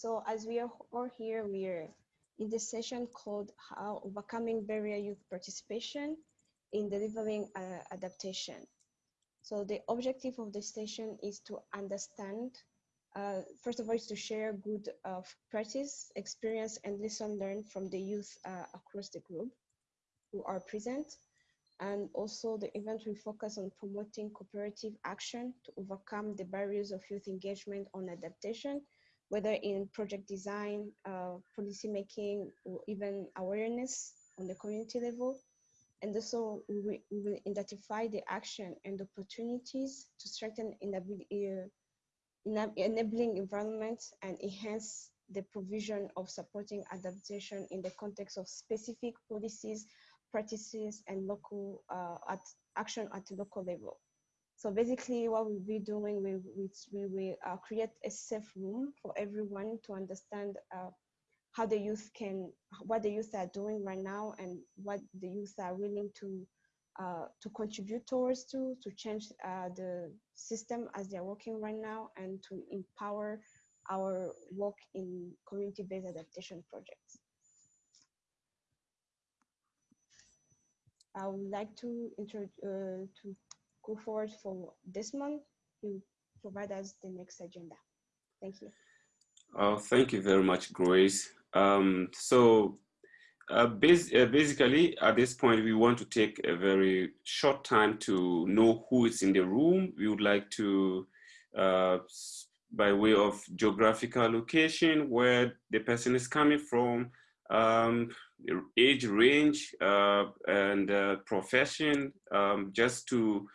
So as we are all here, we are in the session called How Overcoming Barrier Youth Participation in Delivering uh, Adaptation. So the objective of the session is to understand, uh, first of all, is to share good uh, practice, experience, and lesson learned from the youth uh, across the group who are present. And also the event will focus on promoting cooperative action to overcome the barriers of youth engagement on adaptation, whether in project design, uh, policy making, or even awareness on the community level. And also we, will identify the action and opportunities to strengthen uh, enabling environments and enhance the provision of supporting adaptation in the context of specific policies practices and local uh, at action at the local level. So basically what we'll be doing, we, we, we will uh, create a safe room for everyone to understand uh, how the youth can, what the youth are doing right now and what the youth are willing to uh, to contribute towards to, to change uh, the system as they're working right now and to empower our work in community-based adaptation projects. I would like to uh, to go forward for this month. You provide us the next agenda. Thank you. Oh, thank you very much, Grace. Um, so uh, bas uh, basically, at this point, we want to take a very short time to know who is in the room. We would like to, uh, by way of geographical location, where the person is coming from, um, age range uh, and uh, profession, um, just to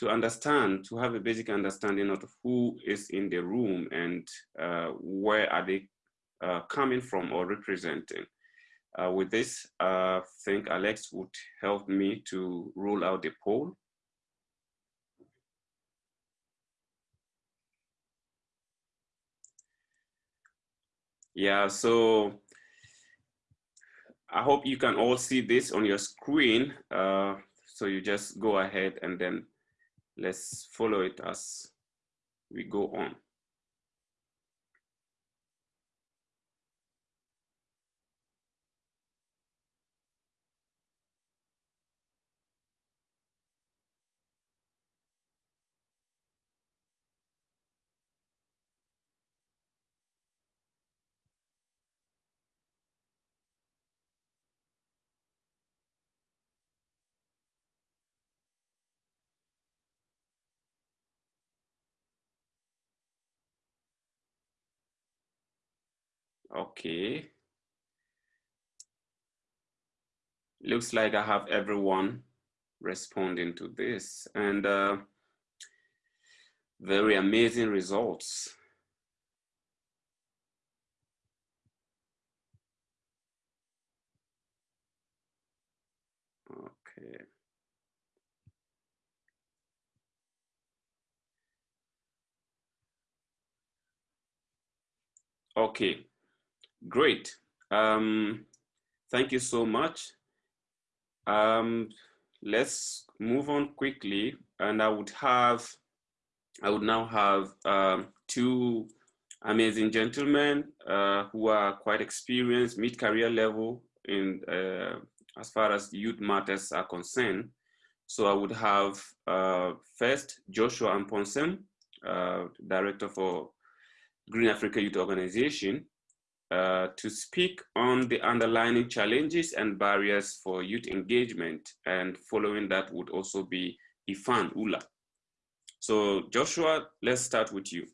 to understand, to have a basic understanding of who is in the room and uh, where are they uh, coming from or representing. Uh, with this, I think Alex would help me to roll out the poll. Yeah, so I hope you can all see this on your screen. Uh, so you just go ahead and then let's follow it as we go on. Okay. Looks like I have everyone responding to this and uh, very amazing results. Okay. Okay, Great. Um, thank you so much. Um, let's move on quickly. And I would have, I would now have um, two amazing gentlemen uh, who are quite experienced, mid-career level in uh, as far as youth matters are concerned. So I would have uh, first Joshua Amponsem, uh, Director for Green Africa Youth Organization, uh, to speak on the underlying challenges and barriers for youth engagement. And following that would also be Ifan Ula. So Joshua, let's start with you.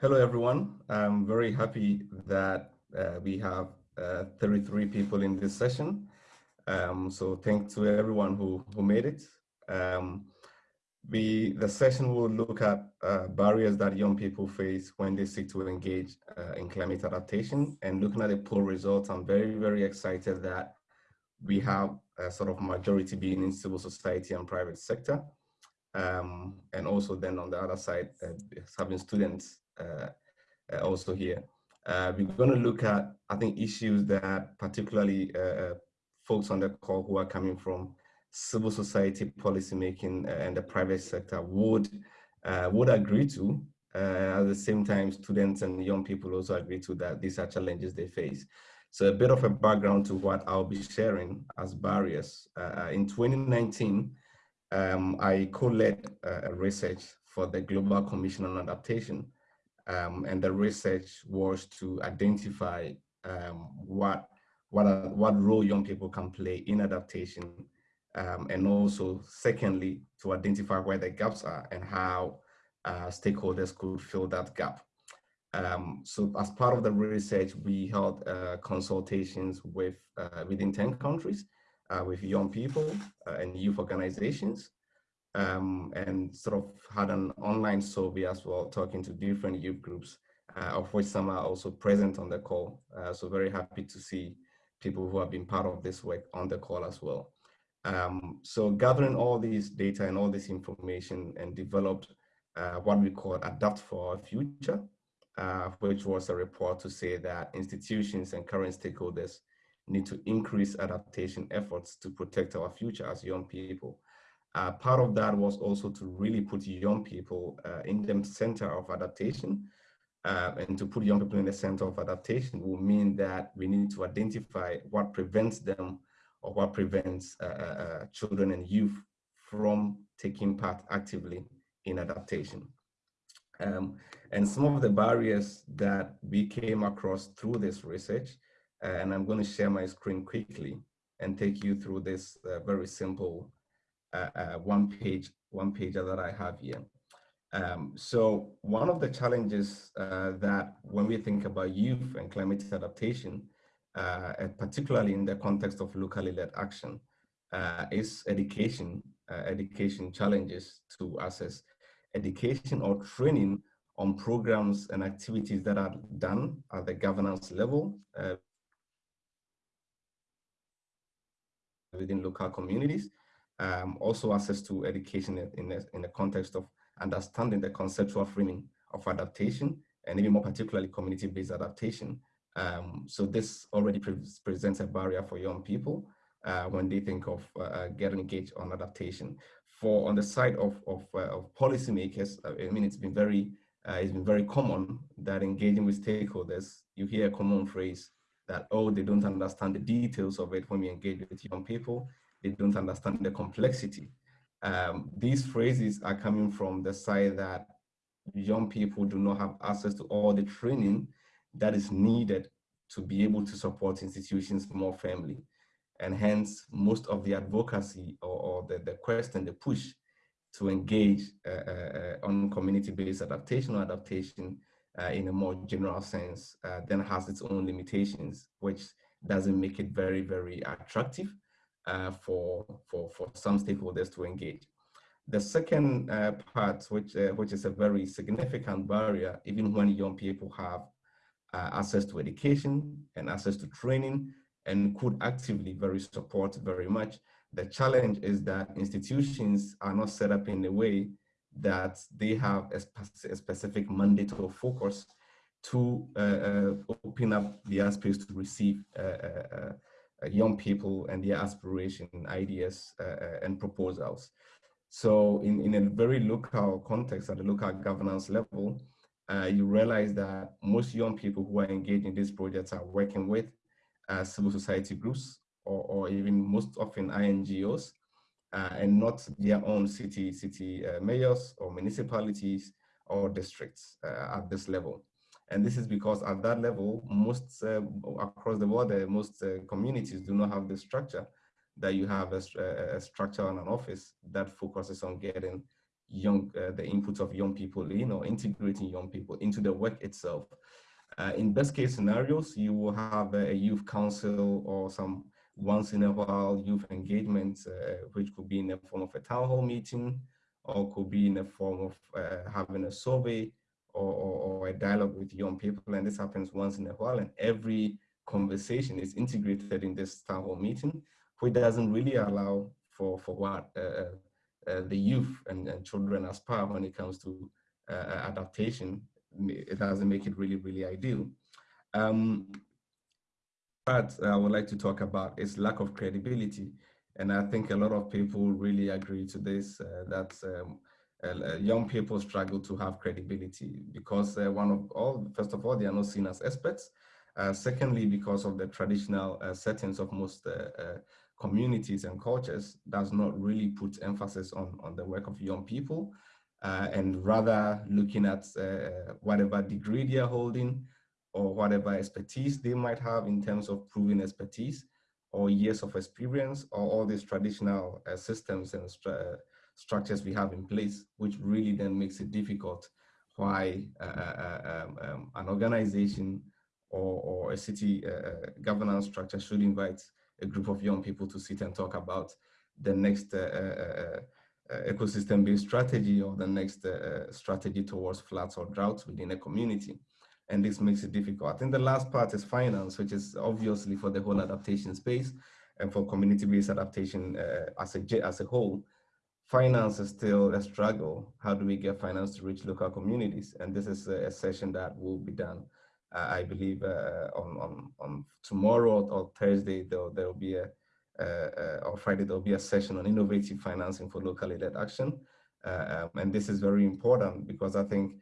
Hello, everyone. I'm very happy that uh, we have uh, 33 people in this session. Um, so thanks to everyone who, who made it. Um, the, the session will look at uh, barriers that young people face when they seek to engage uh, in climate adaptation and looking at the poll results, I'm very, very excited that we have a sort of majority being in civil society and private sector. Um, and also then on the other side, uh, having students uh, uh, also here. Uh, we're going to look at, I think, issues that particularly folks on the call who are coming from civil society policymaking uh, and the private sector would uh, would agree to. Uh, at the same time, students and young people also agree to that these are challenges they face. So a bit of a background to what I'll be sharing as barriers. Uh, in 2019, um, I co-led a research for the Global Commission on Adaptation. Um, and the research was to identify um, what, what, what role young people can play in adaptation. Um, and also, secondly, to identify where the gaps are and how uh, stakeholders could fill that gap. Um, so as part of the research, we held uh, consultations with uh, within 10 countries uh, with young people uh, and youth organizations um, and sort of had an online survey as well, talking to different youth groups, uh, of which some are also present on the call. So very happy to see people who have been part of this work on the call as well. Um, so gathering all these data and all this information and developed uh, what we call Adapt for Our Future, uh, which was a report to say that institutions and current stakeholders need to increase adaptation efforts to protect our future as young people. Uh, part of that was also to really put young people uh, in the center of adaptation. Uh, and to put young people in the center of adaptation will mean that we need to identify what prevents them or what prevents uh, uh, uh, children and youth from taking part actively in adaptation. Um, and some of the barriers that we came across through this research, and I'm going to share my screen quickly and take you through this very simple uh, uh, one page, one pager that I have here. Um, so one of the challenges uh, that when we think about youth and climate adaptation, uh, particularly in the context of locally led action, uh, is education, uh, education challenges to access education or training on programs and activities that are done at the governance level within local communities um, also access to education in, the, in the context of understanding the conceptual framing of adaptation and even more particularly community-based adaptation. Um, so this already pre presents a barrier for young people uh, when they think of uh, uh, getting engaged on adaptation. For on the side of, of, uh, of policymakers, uh, I mean, it's been very uh, it's been very common that engaging with stakeholders, you hear a common phrase that, oh, they don't understand the details of it when we engage with young people they don't understand the complexity. Um, these phrases are coming from the side that young people do not have access to all the training that is needed to be able to support institutions more firmly. And hence, most of the advocacy or, or the, the quest and the push to engage uh, uh, on community-based adaptation or adaptation uh, in a more general sense uh, then has its own limitations, which doesn't make it very, very attractive uh, for, for, for some stakeholders to engage. The second uh, part, which, uh, which is a very significant barrier, even when young people have uh, access to education and access to training and could actively very support very much, the challenge is that institutions are not set up in a way that they have a, spe a specific mandate or focus to uh, uh, open up the space to receive uh, young people and their aspiration, ideas, uh, uh, and proposals. So in, in a very local context, at the local governance level, uh, you realize that most young people who are engaged in these projects are working with uh, civil society groups or, or, even most often INGOs uh, and not their own city, city mayors or municipalities or districts at this level. And this is because at that level, most uh, across the uh, most uh, communities do not have the structure that you have a, a, structure and an office that focuses on getting young, uh, the inputs of young people in or integrating young people into the work itself. Uh, in best case scenarios, you will have a youth council or some once in a while youth engagement, uh, which could be in the form of a town hall meeting or could be in the form of having a survey or, or, or, a dialogue with young people, and this happens once in a while, and every conversation is integrated in this town hall meeting, which doesn't really allow for, for what uh, uh, uh the youth and, and, children aspire when it comes to uh, uh, adaptation. It doesn't make it really, really ideal. Um, but I would like to talk about is lack of credibility. And I think a lot of people really agree to this, uh, that um, uh, young people struggle to have credibility because uh, one of all, first of all, they are not seen as experts. Uh, secondly, because of the traditional uh, settings of most uh, communities and cultures does not really put emphasis on, on the work of young people and rather looking at whatever degree they are holding or whatever expertise they might have in terms of proving expertise or years of experience or all these traditional systems and structures we have in place, which really then makes it difficult why uh, uh, um, um, an organization or, or a city uh, uh, governance structure should invite a group of young people to sit and talk about the next uh, uh, uh, uh ecosystem-based strategy or the next strategy towards floods or droughts within a community. And this makes it difficult. I think the last part is finance, which is obviously for the whole adaptation space and for community-based adaptation as, a, as a whole finance is still a struggle. How do we get finance to reach local communities? And this is a, a session that will be done, uh, I believe, uh, on, on, on tomorrow or Thursday, there will be a, uh, or Friday, there'll be a session on innovative financing for locally led action. Uh, um, and this is very important because I think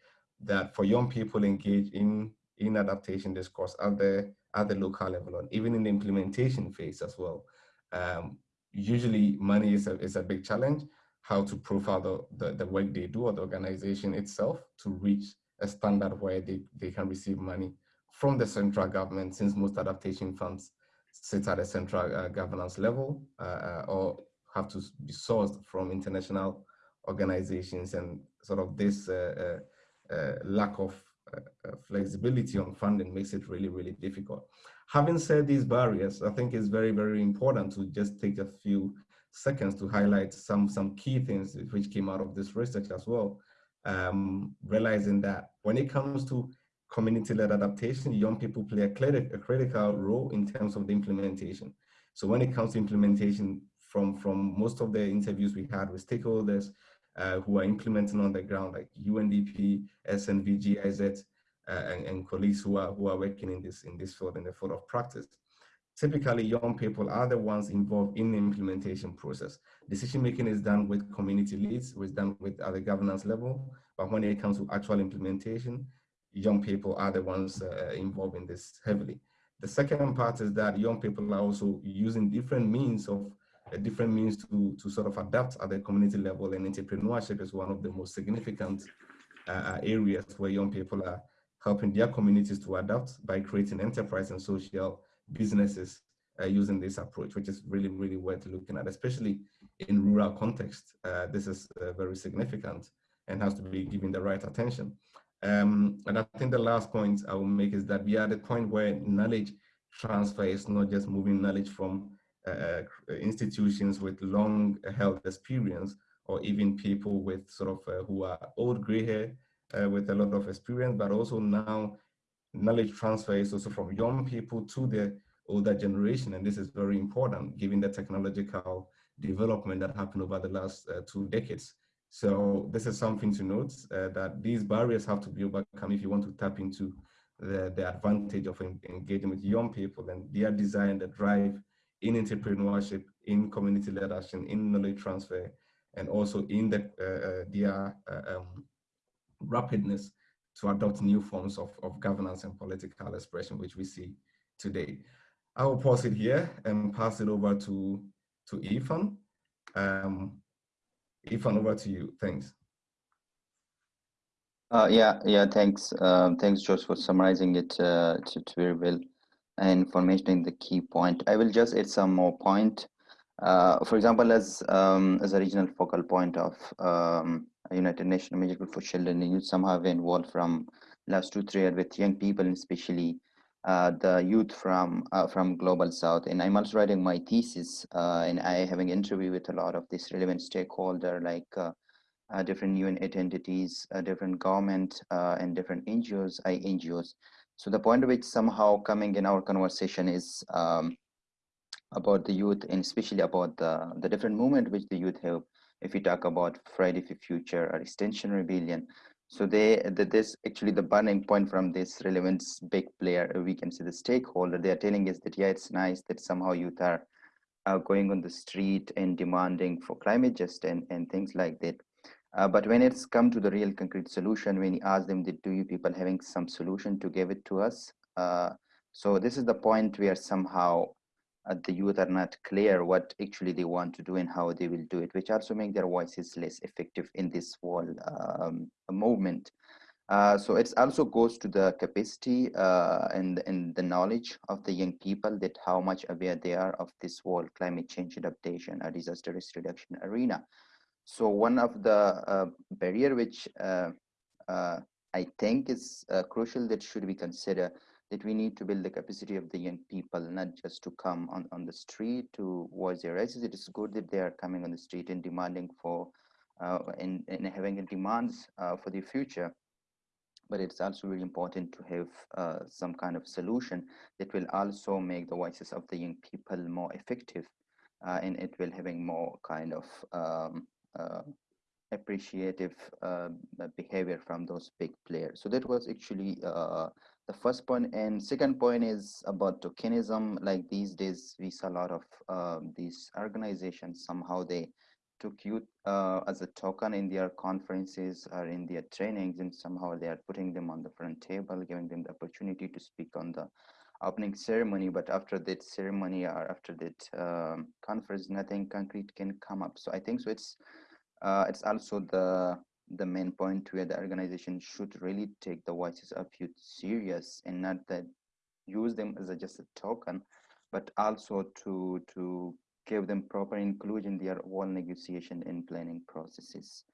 that for young people engaged in, in adaptation discourse at the, at the local level and even in the implementation phase as well, um, usually money is a, is a big challenge how to profile the, the, the, work they do or the organization itself to reach a standard where they, they can receive money from the central government since most adaptation funds sit at a central uh, governance level uh, uh or have to be sourced from international organizations and sort of this uh, uh, uh lack of flexibility on funding makes it really, really difficult. Having said these barriers, I think it's very, very important to just take a few seconds to highlight some, some key things which came out of this research as well. Um, realizing that when it comes to community-led adaptation, young people play a, a critical role in terms of the implementation. So when it comes to implementation, from, from most of the interviews we had with stakeholders uh, who are implementing on the ground, like UNDP, SNV, GIZ, uh, and, and, colleagues who are, who are working in this, in this field, in the field of practice typically young people are the ones involved in the implementation process. Decision making is done with community leads, is done with at the governance level, but when it comes to actual implementation, young people are the ones uh, involved in this heavily. The second part is that young people are also using different means of uh, different means to, to sort of adapt at the community level and entrepreneurship is one of the most significant uh, areas where young people are helping their communities to adapt by creating enterprise and social businesses uh, using this approach, which is really, really worth looking at, especially in rural context. Uh, this is uh, very significant and has to be given the right attention. Um, and I think the last point I will make is that we are at the point where knowledge transfer is not just moving knowledge from uh, uh, institutions with long health experience or even people with sort of uh, who are old gray hair with a lot of experience, but also now knowledge transfer is also from young people to the older generation. And this is very important given the technological development that happened over the last uh, two decades. So this is something to note uh, that these barriers have to be overcome if you want to tap into the, the advantage of engaging with young people and their desire and the drive in entrepreneurship, in community-led action, in knowledge transfer, and also in the, uh, uh their uh, um, rapidness to adopt new forms of, of governance and political expression, which we see today. I will pause it here and pass it over to, to Ethan. Um, Ifan, over to you. Thanks. Uh, yeah, yeah, thanks. Um, thanks, George, for summarizing it uh, very well and for mentioning the key point. I will just add some more point. Uh, for example, as um, as a regional focal point of um, United Nations Group for Children you somehow involved from last two, three years with young people, especially uh, the youth from uh, from Global South. And I'm also writing my thesis, uh, and I having interview with a lot of these relevant stakeholder like uh, uh, different UN entities, uh, different government, and different NGOs, I NGOs. So the point which somehow coming in our conversation is um, about the youth and especially about the, the different movement which the youth have if we talk about Friday for Future or Extinction Rebellion. So they, that this actually the burning point from this relevance big player, we can see the stakeholder, they are telling us that, yeah, it's nice that somehow youth are uh, going on the street and demanding for climate justice and, and things like that. Uh, but when it's come to the real concrete solution, when you ask them, do you people having some solution to give it to us? Uh, so this is the point where somehow uh, the youth are not clear what actually they want to do and how they will do it, which also make their voices less effective in this whole um, movement. Uh, so it also goes to the capacity uh, and, and the knowledge of the young people that how much aware they are of this whole climate change adaptation or disaster risk reduction arena. So one of the uh, barrier which uh, uh, I think is crucial that should be considered that we need to build the capacity of the young people, not just to come on, on the street to voice their voices. It is good that they are coming on the street and demanding for uh, and, and having demands uh, for the future. But it's also really important to have uh, some kind of solution that will also make the voices of the young people more effective uh, and it will having more kind of um, uh, appreciative uh, behavior from those big players. So that was actually the first point and second point is about tokenism. Like these days we saw a lot of uh, these organizations somehow they took youth uh, as a token in their conferences or in their trainings and somehow they are putting them on the front table giving them the opportunity to speak on the opening ceremony. But after that ceremony or after that um, conference nothing concrete can come up. So i think so it's uh, it's also the the main point where the organization should really take the voices of youth serious and not that use them as a, just a token, but also to to give them proper inclusion in their whole negotiation and planning processes.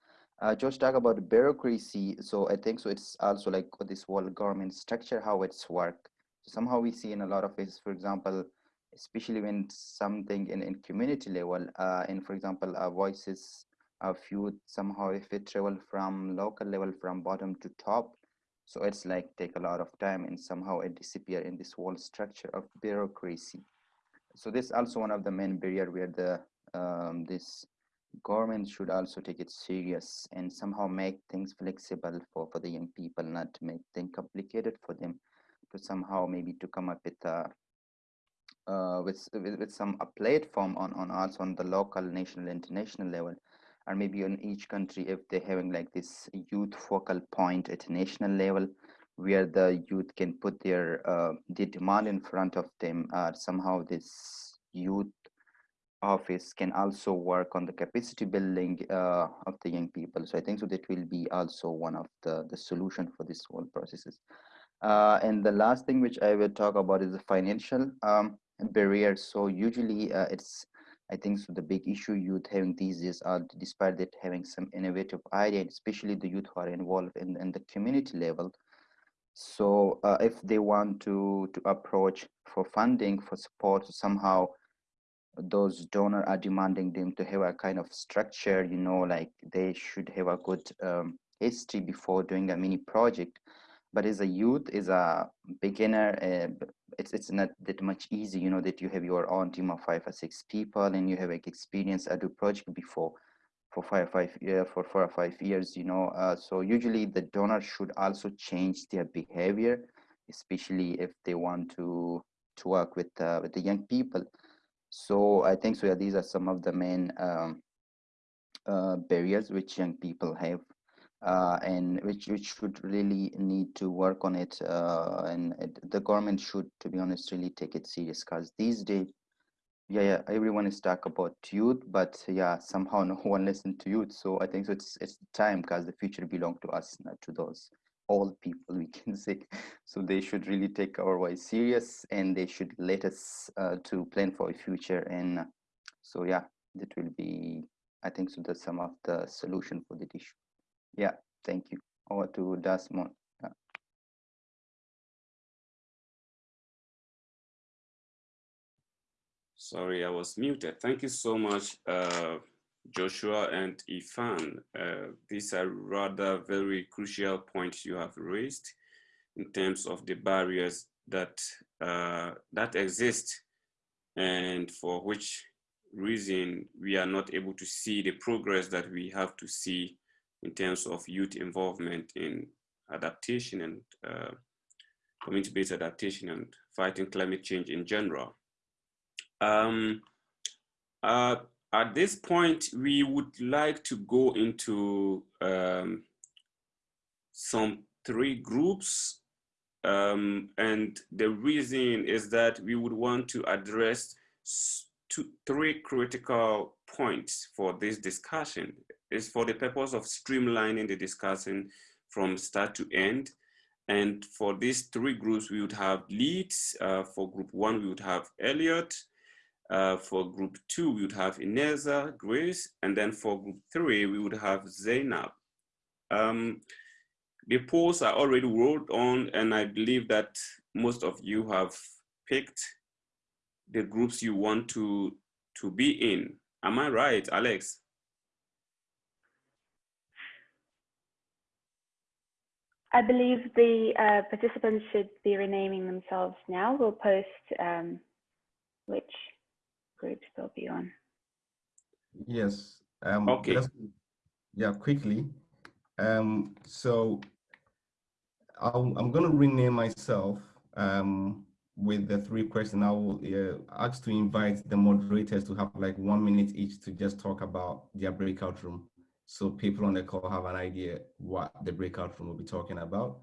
Uh, Josh talk about bureaucracy. So I think so. It's also like this whole government structure, how it's work. So somehow we see in a lot of ways, for example, especially when something in, in community level, uh, and for example, our voices a few somehow if it travel from local level from bottom to top. So it's like take a lot of time and somehow it disappear in this whole structure of bureaucracy. So this also one of the main barrier where the um, this government should also take it serious and somehow make things flexible for for the young people not make things complicated for them to somehow maybe to come up with a uh, with, with, with some a platform on on also on the local national international level or maybe in each country if they're having like this youth focal point at national level where the youth can put their uh, the demand in front of them uh, somehow this youth office can also work on the capacity building uh, of the young people. So i think so that will be also one of the the solution for this whole processes. Uh, and the last thing which i will talk about is the financial um, barriers so usually uh, it's I think so the big issue youth having these days are despite that having some innovative idea, especially the youth who are involved in, in the community level. So uh, if they want to, to approach for funding, for support, somehow those donors are demanding them to have a kind of structure, you know, like they should have a good um, history before doing a mini project. But as a youth, as a beginner, uh, it's it's not that much easy you know that you have your own team of five or six people and you have like experience at a project before for five five yeah for four or five years you know uh, so usually the donor should also change their behavior especially if they want to to work with uh, with the young people. So i think so yeah, these are some of the main um, uh, barriers which young people have uh, and which which should really need to work on it uh, and it, the government should to be honest really take it serious because these days yeah yeah everyone is talk about youth but yeah somehow no one listen to youth so i think so it's it's time because the future belong to us not to those old people we can say. So they should really take our voice serious and they should let us uh, to plan for a future and so yeah that will be i think so that's some of the solution for the issue yeah, thank you. Over to Desmond. Sorry, I was muted. Thank you so much, uh, Joshua and Ifan. Uh, these are rather very crucial points you have raised in terms of the barriers that uh, that exist and for which reason we are not able to see the progress that we have to see in terms of youth involvement in adaptation and uh, community-based adaptation and fighting climate change in general. Um, uh, at this point, we would like to go into um, some three groups. Um, and the reason is that we would want to address two, three critical points for this discussion. It's for the purpose of streamlining the discussion from start to end. And for these three groups, we would have leads. Uh, for group one, we would have Elliot. Uh, for group two, we would have Ineza, Grace. And then for group three, we would have Zainab. Um, the polls are already rolled on, and I believe that most of you have picked the groups you want to, to be in. Am I right, Alex? I believe the uh, participants should be renaming themselves now. We'll post um, which groups they'll be on. Yes. Um, okay. Yeah, quickly. Um, so i am going to rename myself um, with the three questions. I will uh, ask to invite the moderators to have like one minute each to just talk about their breakout room so people on the call have an idea what the breakout room will be talking about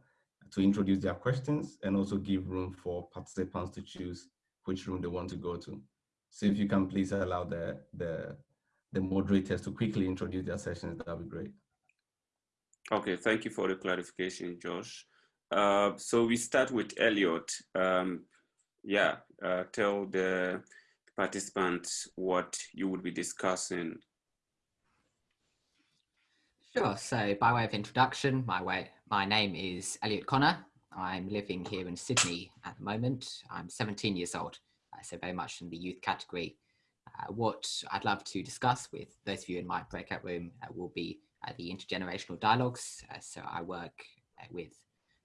to introduce their questions and also give room for participants to choose which room they want to go to. So if you can please allow the, the, the moderators to quickly introduce their sessions, that would be great. Okay, thank you for the clarification, Josh. Uh, so we start with Elliot. Um, yeah, uh, tell the participants what you would be discussing Sure. So, by way of introduction, my way, my name is Elliot Connor. I'm living here in Sydney at the moment. I'm 17 years old, uh, so very much in the youth category. Uh, what I'd love to discuss with those of you in my breakout room uh, will be uh, the intergenerational dialogues. Uh, so, I work with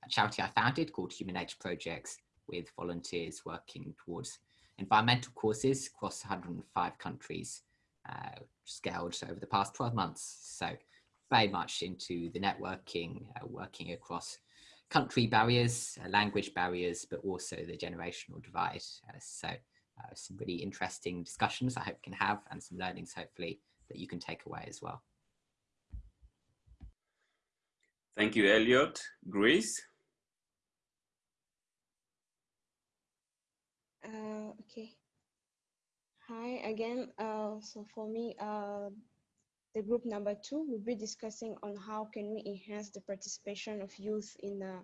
a charity I founded called Human Age Projects, with volunteers working towards environmental causes across 105 countries, scaled over the past 12 months. So very much into the networking, uh, working across country barriers, uh, language barriers, but also the generational divide. Uh, so uh, some really interesting discussions I hope can have and some learnings hopefully that you can take away as well. Thank you, Elliot. Grace? Uh, okay. Hi again. Uh, so for me, uh, the group number two will be discussing on how can we enhance the participation of youth in the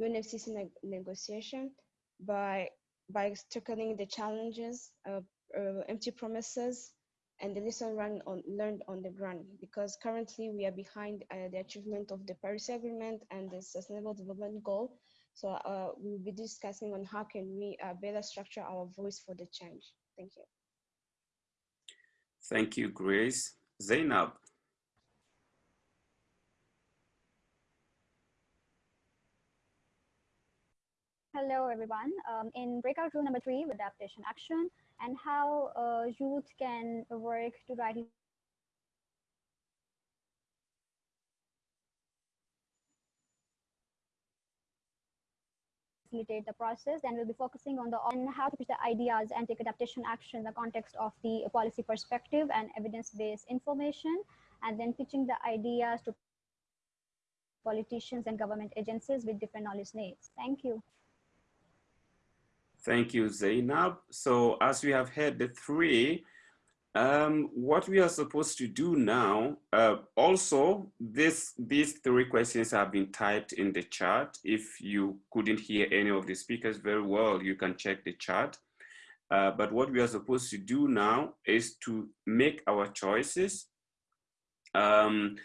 UNFCCC ne negotiation by by tackling the challenges, uh, uh, empty promises, and the lesson learned on, learned on the ground. Because currently we are behind uh, the achievement of the Paris Agreement and the Sustainable Development Goal. So uh, we will be discussing on how can we uh, better structure our voice for the change. Thank you. Thank you, Grace. Zainab. Hello, everyone. Um, in breakout room number three, adaptation action and how uh, youth can work to rightly facilitate the process. Then we'll be focusing on the on how to pitch the ideas and take adaptation action in the context of the policy perspective and evidence-based information, and then pitching the ideas to politicians and government agencies with different knowledge needs. Thank you. Thank you, Zainab. So as we have heard the three, um, what we are supposed to do now, uh, also, this, these three questions have been typed in the chat. If you couldn't hear any of the speakers very well, you can check the chat. Uh, but what we are supposed to do now is to make our choices. Um,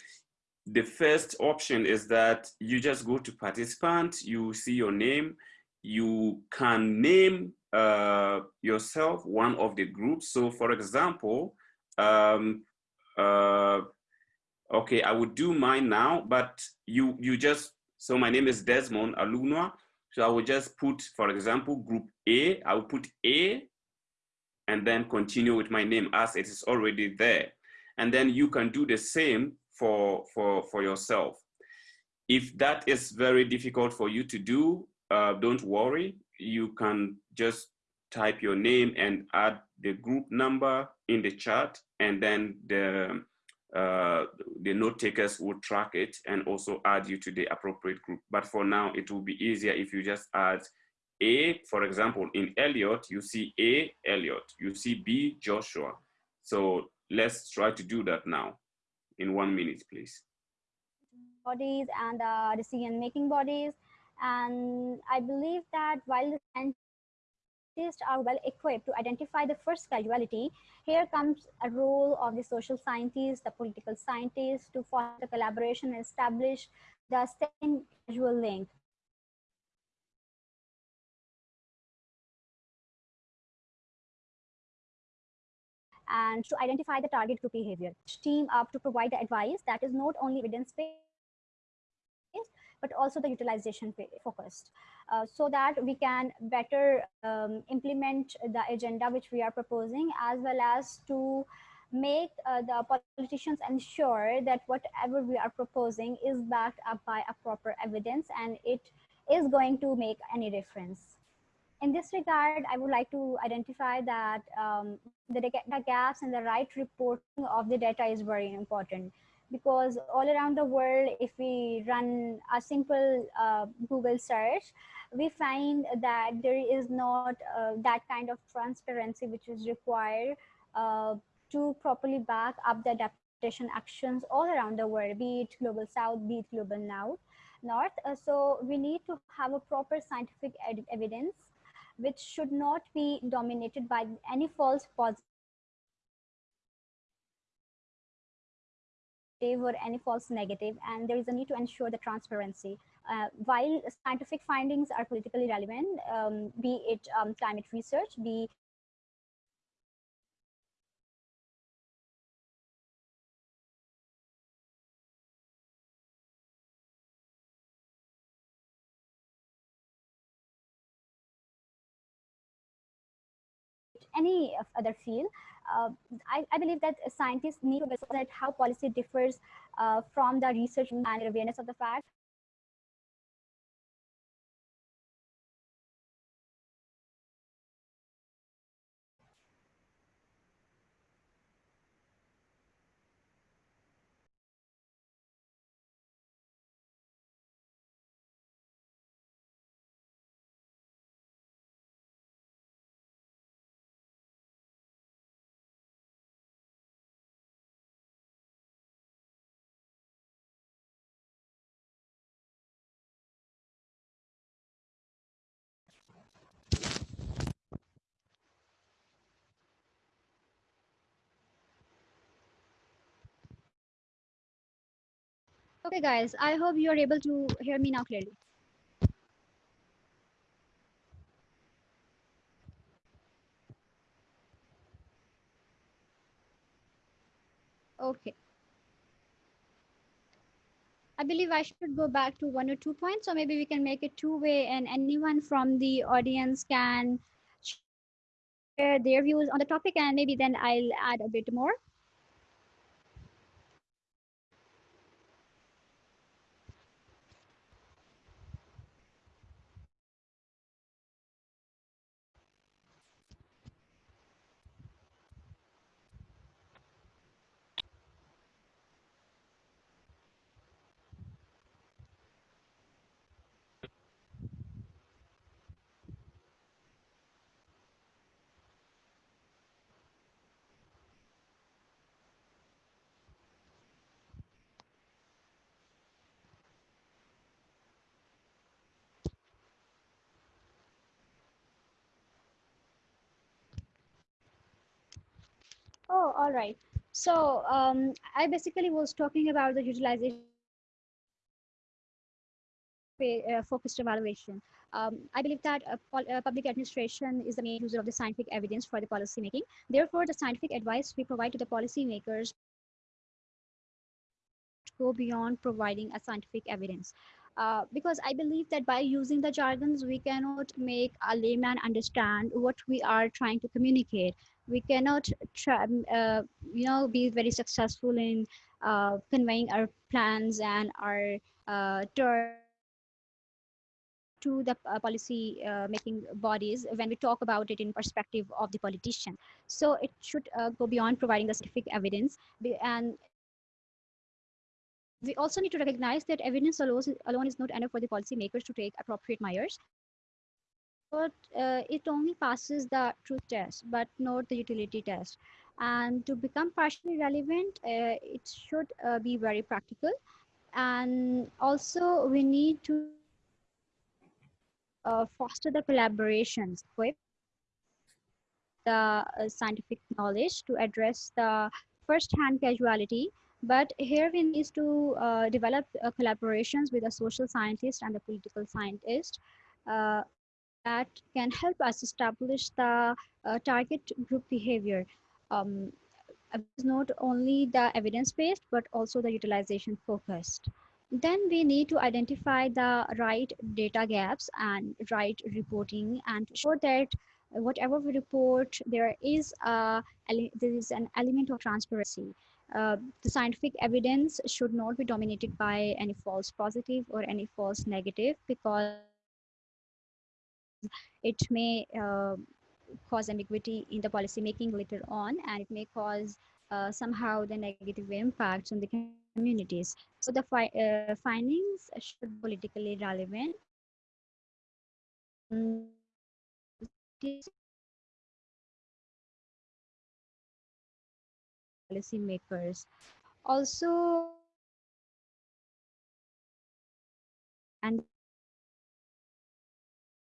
the first option is that you just go to participant, you see your name, you can name uh, yourself one of the groups. So for example, um, uh, okay, I would do mine now, but you, you just, so my name is Desmond Alugnoa. So I would just put, for example, group A, I will put A and then continue with my name as it is already there. And then you can do the same for, for, for yourself. If that is very difficult for you to do, uh, don't worry you can just type your name and add the group number in the chat and then the, uh, the note takers will track it and also add you to the appropriate group. But for now, it will be easier if you just add A, for example, in Elliot, you see A, Elliot, you see B, Joshua. So let's try to do that now in one minute, please. Bodies and uh, decision-making bodies. And I believe that while the scientists are well equipped to identify the first causality, here comes a role of the social scientists, the political scientists to foster collaboration and establish the second causal link. And to identify the target group behavior, team up to provide the advice that is not only evidence-based, but also the utilization focused uh, so that we can better um, implement the agenda which we are proposing as well as to make uh, the politicians ensure that whatever we are proposing is backed up by a proper evidence and it is going to make any difference. In this regard, I would like to identify that um, the, the gaps in the right reporting of the data is very important because all around the world, if we run a simple uh, Google search, we find that there is not uh, that kind of transparency which is required uh, to properly back up the adaptation actions all around the world, be it global south, be it global north. north. Uh, so we need to have a proper scientific evidence which should not be dominated by any false positive or any false negative, and there is a need to ensure the transparency. Uh, while scientific findings are politically relevant, um, be it um, climate research, be any other field, uh, I, I, believe that scientists need to understand how policy differs uh, from the research and awareness of the fact Okay, guys, I hope you are able to hear me now clearly. Okay. I believe I should go back to one or two points, or maybe we can make it two-way and anyone from the audience can share their views on the topic and maybe then I'll add a bit more. Oh, all right. So um, I basically was talking about the utilization uh, focused evaluation. Um, I believe that uh, public administration is the main user of the scientific evidence for the policy making. Therefore, the scientific advice we provide to the policymakers go beyond providing a scientific evidence. Uh, because I believe that by using the jargons, we cannot make a layman understand what we are trying to communicate. We cannot, try, um, uh, you know, be very successful in uh, conveying our plans and our uh, to the uh, policy uh, making bodies when we talk about it in perspective of the politician. So it should uh, go beyond providing the scientific evidence and we also need to recognize that evidence alone is not enough for the policymakers to take appropriate measures. But uh, it only passes the truth test, but not the utility test. And to become partially relevant, uh, it should uh, be very practical. And also we need to uh, foster the collaborations with the uh, scientific knowledge to address the first-hand casualty but here we need to uh, develop uh, collaborations with a social scientist and a political scientist uh, that can help us establish the uh, target group behavior. Um, not only the evidence-based, but also the utilization focused. Then we need to identify the right data gaps and right reporting and show that whatever we report, there is a, there is an element of transparency. Uh, the scientific evidence should not be dominated by any false positive or any false negative because it may uh, cause ambiguity in the policy making later on and it may cause uh, somehow the negative impacts on the communities. So the fi uh, findings should be politically relevant. Policymakers. Also, and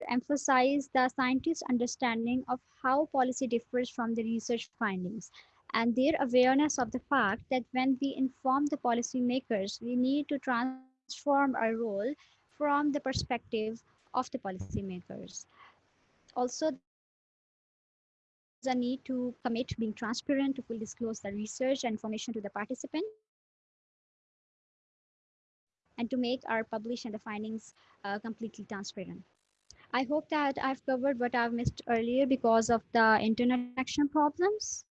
emphasize the scientists' understanding of how policy differs from the research findings and their awareness of the fact that when we inform the policymakers, we need to transform our role from the perspective of the policymakers. Also, a need to commit to being transparent to fully disclose the research and information to the participant and to make our publish and the findings uh, completely transparent. I hope that I've covered what I've missed earlier because of the internet connection problems.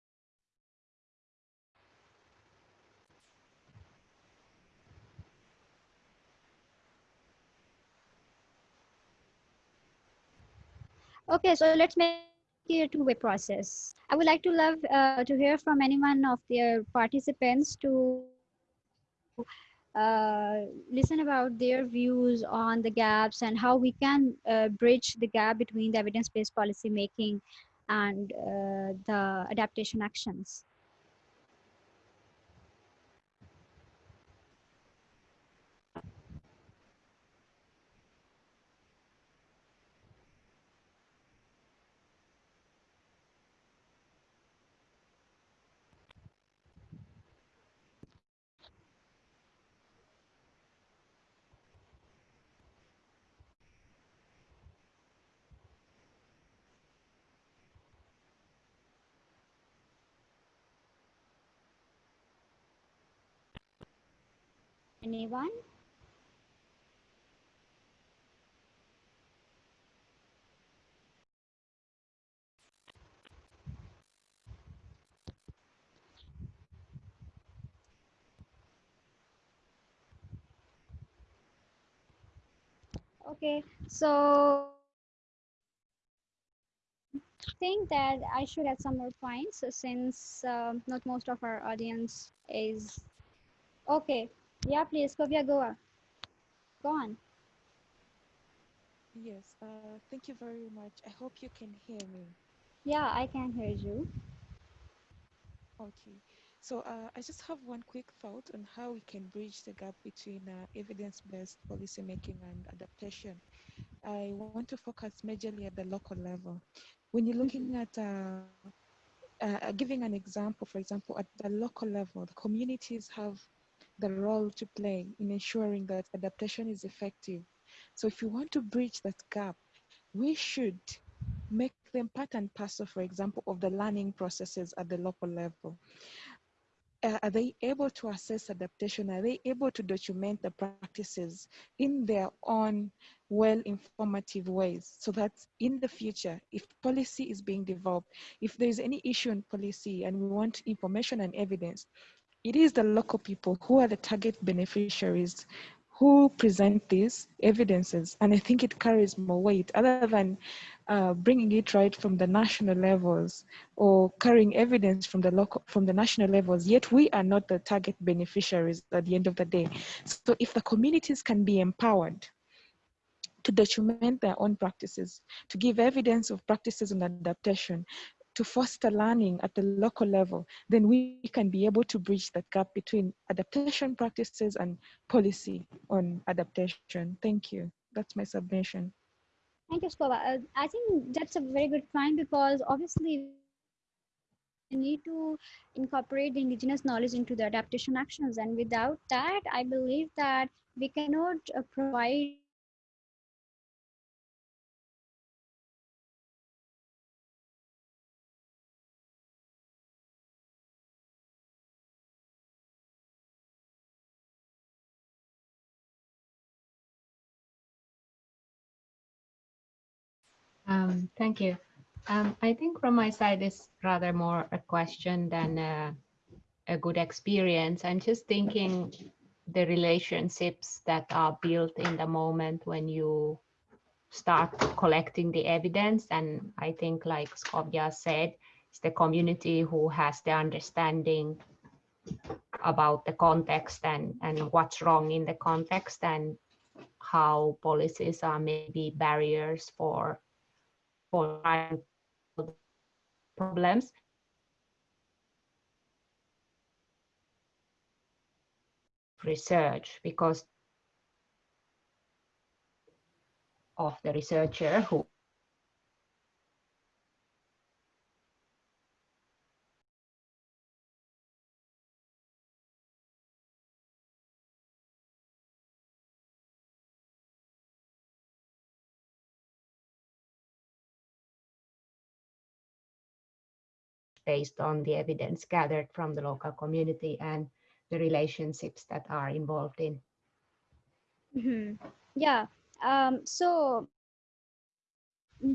Okay, so let's make a two-way process. I would like to love uh, to hear from anyone of the participants to uh, listen about their views on the gaps and how we can uh, bridge the gap between the evidence-based policy making and uh, the adaptation actions. Anyone? Okay, so think that I should add some more points since uh, not most of our audience is okay. Yeah, please, Kovia, go on. Go on. Yes, uh, thank you very much. I hope you can hear me. Yeah, I can hear you. Okay, so uh, I just have one quick thought on how we can bridge the gap between uh, evidence-based policymaking and adaptation. I want to focus majorly at the local level. When you're looking at uh, uh, giving an example, for example, at the local level, the communities have the role to play in ensuring that adaptation is effective. So if you want to bridge that gap, we should make them part and parcel, for example, of the learning processes at the local level. Uh, are they able to assess adaptation? Are they able to document the practices in their own well informative ways so that in the future, if policy is being developed, if there's any issue in policy and we want information and evidence, it is the local people who are the target beneficiaries who present these evidences. And I think it carries more weight other than uh, bringing it right from the national levels or carrying evidence from the local, from the national levels, yet we are not the target beneficiaries at the end of the day. So if the communities can be empowered to document their own practices, to give evidence of practices and adaptation, to foster learning at the local level, then we can be able to bridge that gap between adaptation practices and policy on adaptation. Thank you. That's my submission. Thank you, Skovia. Uh, I think that's a very good point because obviously we need to incorporate the indigenous knowledge into the adaptation actions. And without that, I believe that we cannot uh, provide Um, thank you. Um, I think from my side, it's rather more a question than a, a good experience. I'm just thinking the relationships that are built in the moment when you start collecting the evidence. And I think like Skovia said, it's the community who has the understanding about the context and, and what's wrong in the context and how policies are maybe barriers for for problems. research because of the researcher who based on the evidence gathered from the local community and the relationships that are involved in. Mm -hmm. Yeah. Um, so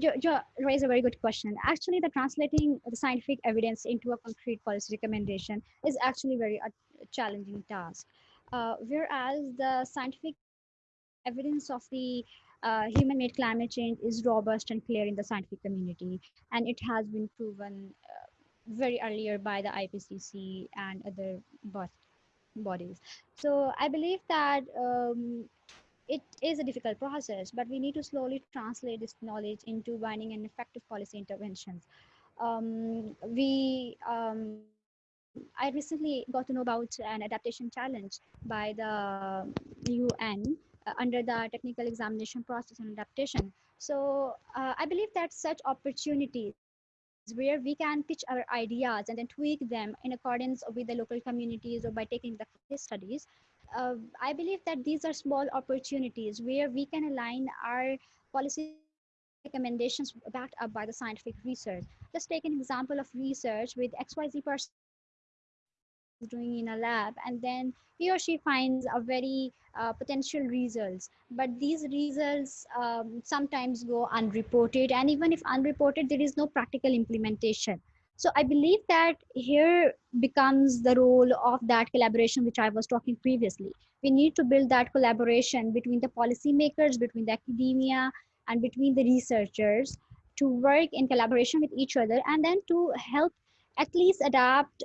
you, you raise a very good question. Actually, the translating the scientific evidence into a concrete policy recommendation is actually very a, a challenging task. Uh, whereas the scientific evidence of the uh, human-made climate change is robust and clear in the scientific community, and it has been proven uh, very earlier by the IPCC and other bodies. So I believe that um, it is a difficult process, but we need to slowly translate this knowledge into binding and effective policy interventions. Um, we, um, I recently got to know about an adaptation challenge by the UN uh, under the technical examination process on adaptation. So uh, I believe that such opportunities where we can pitch our ideas and then tweak them in accordance with the local communities or by taking the case studies. Uh, I believe that these are small opportunities where we can align our policy recommendations backed up by the scientific research. Just take an example of research with XYZ person doing in a lab and then he or she finds a very uh, potential results. But these results um, sometimes go unreported and even if unreported there is no practical implementation. So i believe that here becomes the role of that collaboration which i was talking previously. We need to build that collaboration between the policymakers between the academia and between the researchers to work in collaboration with each other and then to help at least adapt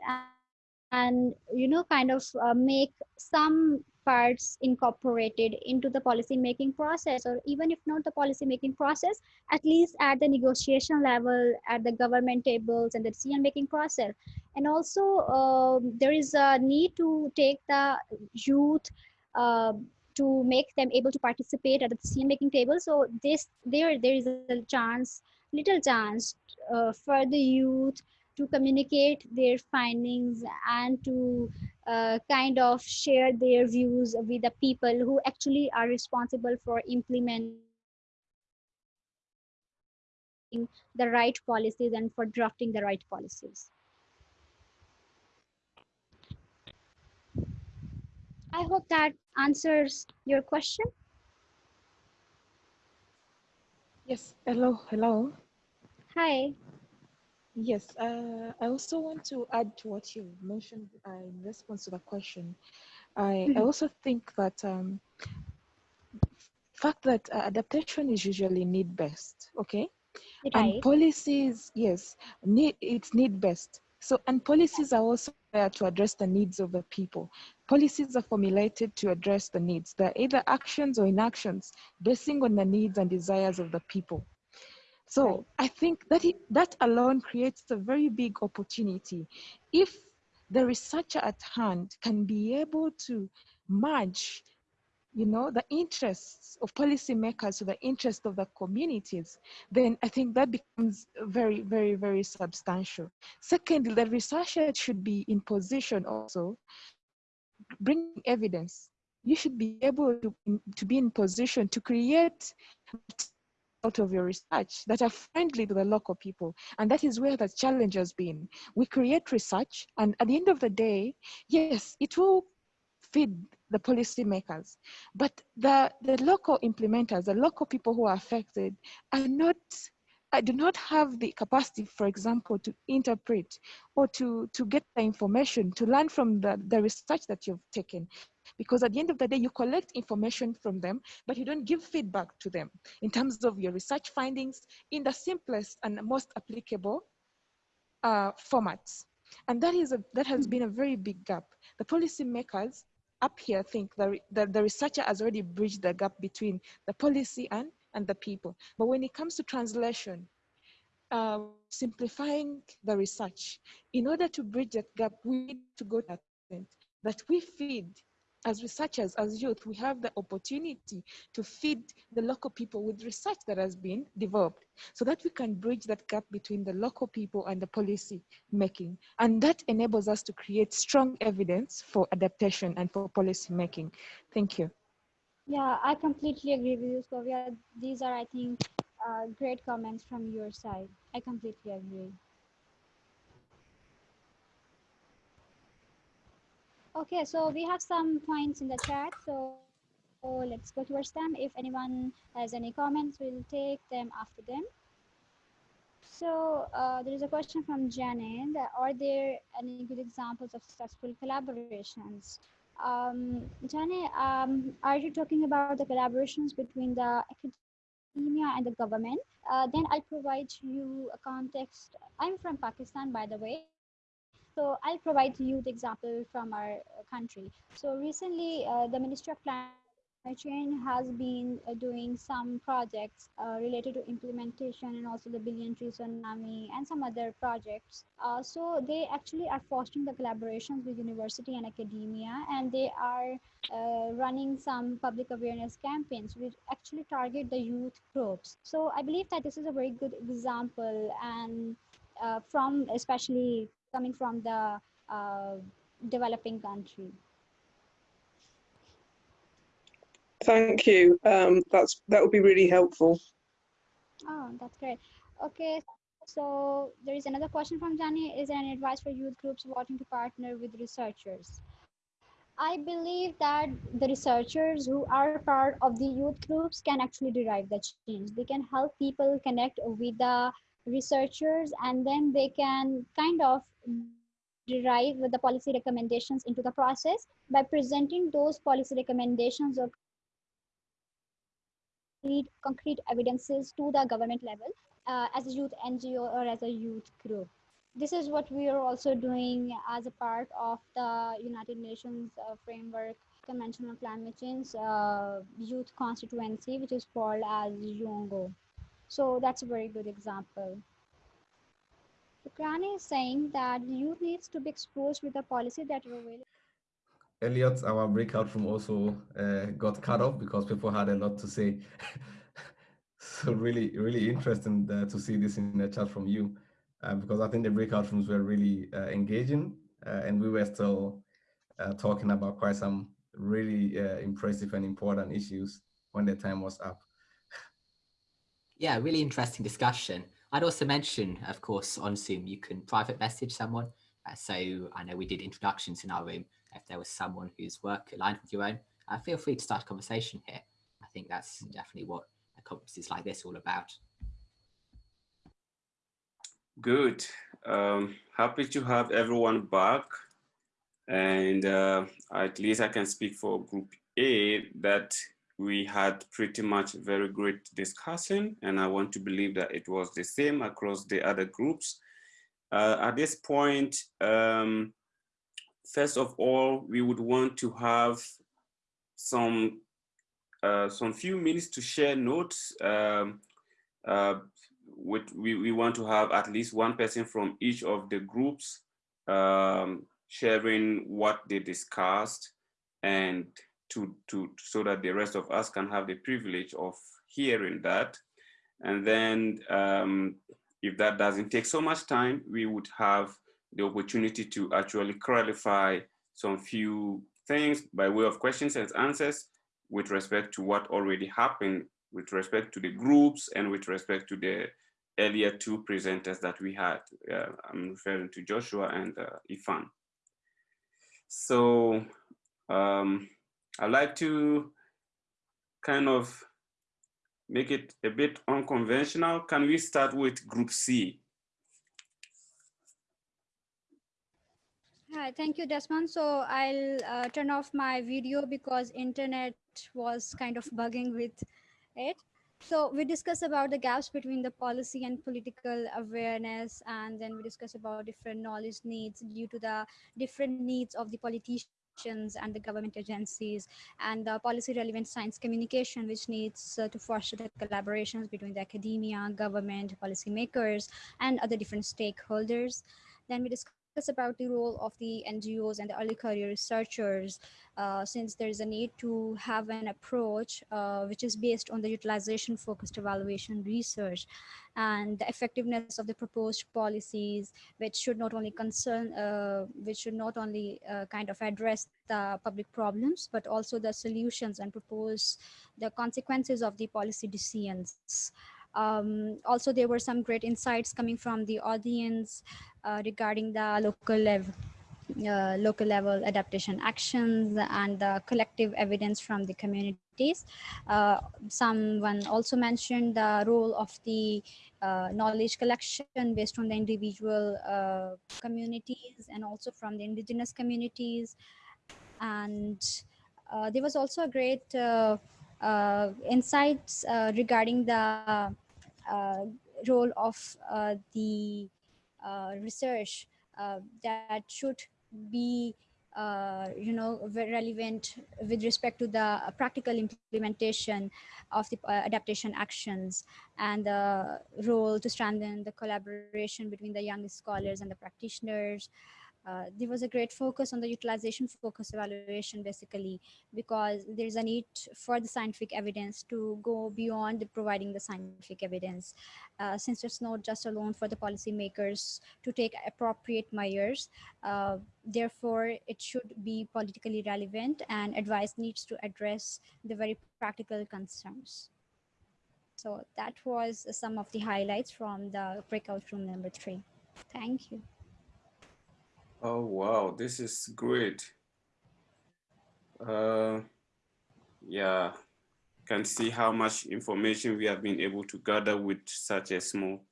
and you know kind of uh, make some parts incorporated into the policy making process or even if not the policy making process at least at the negotiation level at the government tables and the decision making process. And also uh, there is a need to take the youth uh, to make them able to participate at the decision making table. So this there there is a chance little chance uh, for the youth to communicate their findings and to uh, kind of share their views with the people who actually are responsible for implementing the right policies and for drafting the right policies. I hope that answers your question. Yes, hello, hello. Hi. Yes, uh, I also want to add to what you mentioned uh, in response to the question. I, I Mhm. also think that um, fact that uh, adaptation is usually need-based, okay? Right. And policies, yes, need, it's need-based. So, and policies are also there to address the needs of the people. Policies are formulated to address the needs. They're either actions or inactions, basing on the needs and desires of the people. So I think that it, that alone creates a very big opportunity. If the researcher at hand can be able to merge you know, the interests of policymakers to the interests of the communities, then I think that becomes very, very, very substantial. Secondly, the researcher should be in position also bring evidence. You should be able to, to be in position to create out of your research that are friendly to the local people. And that is where the challenge has been. We create research, and at the end of the day, yes, it will feed the policymakers, but the, the local implementers, the local people who are affected, are not. I do not have the capacity, for example, to interpret or to, to get the information, to learn from the, the research that you've taken. Because at the end of the day, you collect information from them, but you don't give feedback to them in terms of your research findings in the simplest and most applicable uh, formats. And that is a, that has been a very big gap. The policymakers up here think that the, the researcher has already bridged the gap between the policy and, and the people. But when it comes to translation, uh, simplifying the research, in order to bridge that gap, we need to go to that point that we feed as researchers, as youth, we have the opportunity to feed the local people with research that has been developed so that we can bridge that gap between the local people and the policy making. And that enables us to create strong evidence for adaptation and for policy making. Thank you. Yeah, I completely agree with you, Skovia. These are, I think, uh, great comments from your side. I completely agree. Okay, so we have some points in the chat. So, so let's go towards them. If anyone has any comments, we'll take them after them. So uh, there is a question from Janet. Are there any good examples of successful collaborations? Um, um, are you talking about the collaborations between the academia and the government? Uh, then I'll provide you a context. I'm from Pakistan, by the way. So I'll provide you the example from our country. So recently, uh, the Ministry of Climate Change has been uh, doing some projects uh, related to implementation and also the billion tree tsunami and some other projects. Uh, so they actually are fostering the collaborations with university and academia, and they are uh, running some public awareness campaigns which actually target the youth groups. So I believe that this is a very good example, and from especially coming from the uh, developing country. Thank you. Um, that's that would be really helpful. Oh, that's great. Okay, so there is another question from Jani. Is there any advice for youth groups wanting to partner with researchers? I believe that the researchers who are part of the youth groups can actually derive the change. They can help people connect with the researchers and then they can kind of derive the policy recommendations into the process by presenting those policy recommendations or concrete evidences to the government level uh, as a youth NGO or as a youth group. This is what we are also doing as a part of the United Nations uh, Framework Convention on Climate Change uh, Youth Constituency, which is called as YOUNGO. So that's a very good example. Ukraine is saying that youth needs to be exposed with a policy that available. Elliot, our breakout room also uh, got cut off because people had a lot to say. so really, really interesting uh, to see this in the chat from you, uh, because I think the breakout rooms were really uh, engaging, uh, and we were still uh, talking about quite some really impressive and important issues when the time was up. Yeah, really interesting discussion. I'd also mention, of course, on Zoom, you can private message someone. So I know we did introductions in our room. If there was someone whose work aligned with your own, uh, feel free to start a conversation here. I think that's definitely what a conference is like this all about. Good. Um, happy to have everyone back. And uh, at least I can speak for Group A that we had pretty much very great discussion and I want to believe that it was the same across the other groups. Uh, at this point, um, first of all, we would want to have some uh, some few minutes to share notes. Um, uh, with, we, we want to have at least one person from each of the groups um, sharing what they discussed and to, to, so that the rest of us can have the privilege of hearing that. And then um, if that doesn't take so much time, we would have the opportunity to actually clarify some few things by way of questions and answers with respect to what already happened with respect to the groups and with respect to the earlier two presenters that we had. Uh, I'm referring to Joshua and uh, Ifan. So um, I'd like to kind of make it a bit unconventional. Can we start with group C? Hi, thank you, Desmond. So I'll uh, turn off my video because internet was kind of bugging with it. So we discuss about the gaps between the policy and political awareness, and then we discuss about different knowledge needs due to the different needs of the politicians and the government agencies, and the policy relevant science communication, which needs uh, to foster the collaborations between the academia, government, policymakers, and other different stakeholders. Then we discuss about the role of the NGOs and the early career researchers, uh, since there is a need to have an approach uh, which is based on the utilization focused evaluation research and the effectiveness of the proposed policies, which should not only concern, uh, which should not only uh, kind of address the public problems, but also the solutions and propose the consequences of the policy decisions. Um, also, there were some great insights coming from the audience uh, regarding the local level. Uh, local level adaptation actions and the collective evidence from the communities. Uh, someone also mentioned the role of the uh, knowledge collection based on the individual uh, communities and also from the indigenous communities. And uh, there was also a great uh, insights uh, regarding the uh, role of the research that should be uh, you know, relevant with respect to the practical implementation of the uh, adaptation actions and the role to strengthen the collaboration between the young scholars and the practitioners uh, there was a great focus on the utilization focus evaluation basically because there's a need for the scientific evidence to go beyond the providing the scientific evidence. Uh, since it's not just alone for the policymakers to take appropriate measures uh, therefore it should be politically relevant and advice needs to address the very practical concerns. So that was some of the highlights from the breakout room number three. Thank you Oh, wow, this is great. Uh, yeah, can see how much information we have been able to gather with such a small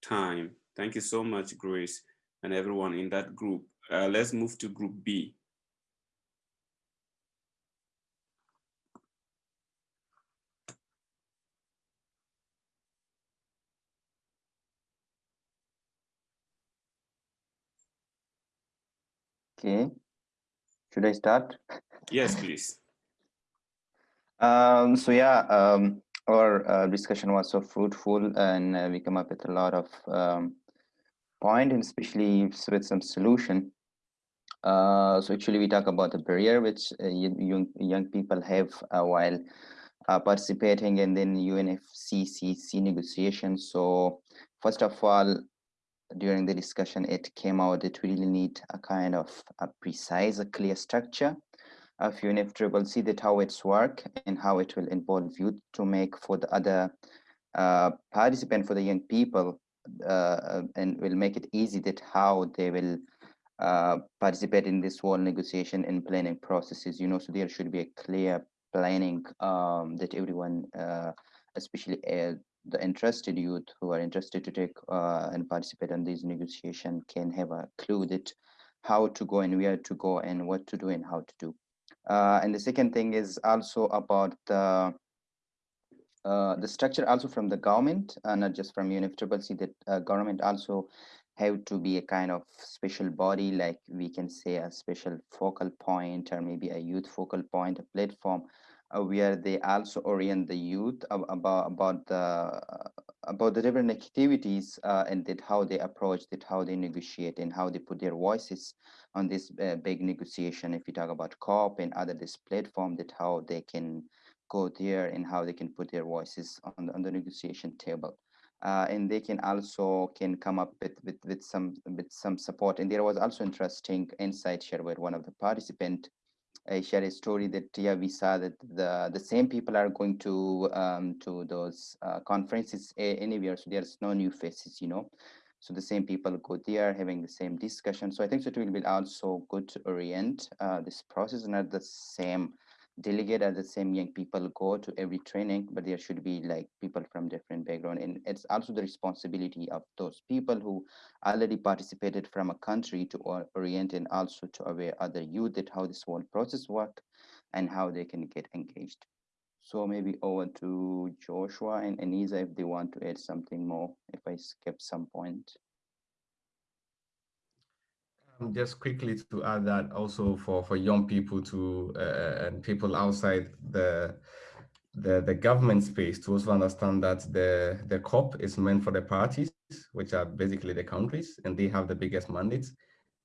time. Thank you so much, Grace, and everyone in that group. Uh, let's move to group B. Okay. Should I start? Yes, please. um, so yeah, um, our uh, discussion was so fruitful and uh, we come up with a lot of um, point and especially with some solution. Uh, so actually we talk about the barrier which uh, young, young people have uh, while uh, participating in the UNFCCC negotiations. So first of all, during the discussion, it came out that we really need a kind of a precise, a clear structure of UNFCCC that how it's work and how it will involve you to make for the other uh, participant for the young people uh, and will make it easy that how they will uh, participate in this whole negotiation and planning processes, you know, so there should be a clear planning um, that everyone, uh, especially uh, the interested youth who are interested to take uh, and participate in these negotiation can have a clue that how to go and where to go and what to do and how to do. Uh, and the second thing is also about the uh, the structure also from the government, uh, not just from UNFCCC, that uh, government also have to be a kind of special body, like we can say a special focal point or maybe a youth focal point, a platform where they also orient the youth about about the about the different activities uh, and that how they approach that how they negotiate and how they put their voices on this uh, big negotiation if we talk about COP and other this platform that how they can go there and how they can put their voices on the, on the negotiation table. Uh, and they can also can come up with, with, with some with some support. And there was also interesting insight shared with one of the participant. I shared a story that yeah we saw that the the same people are going to um, to those uh, conferences anywhere, so there's no new faces, you know. So the same people go there having the same discussion. So I think it will be also good to orient uh, this process and at the same delegate are the same young people go to every training but there should be like people from different background and it's also the responsibility of those people who already participated from a country to orient and also to aware other youth that how this whole process work and how they can get engaged. So maybe over to joshua and anisa if they want to add something more if i skip some point just quickly to add that also for, for young people to uh, and people outside the, the the government space to also understand that the the COP is meant for the parties, which are basically the countries, and they have the biggest mandates.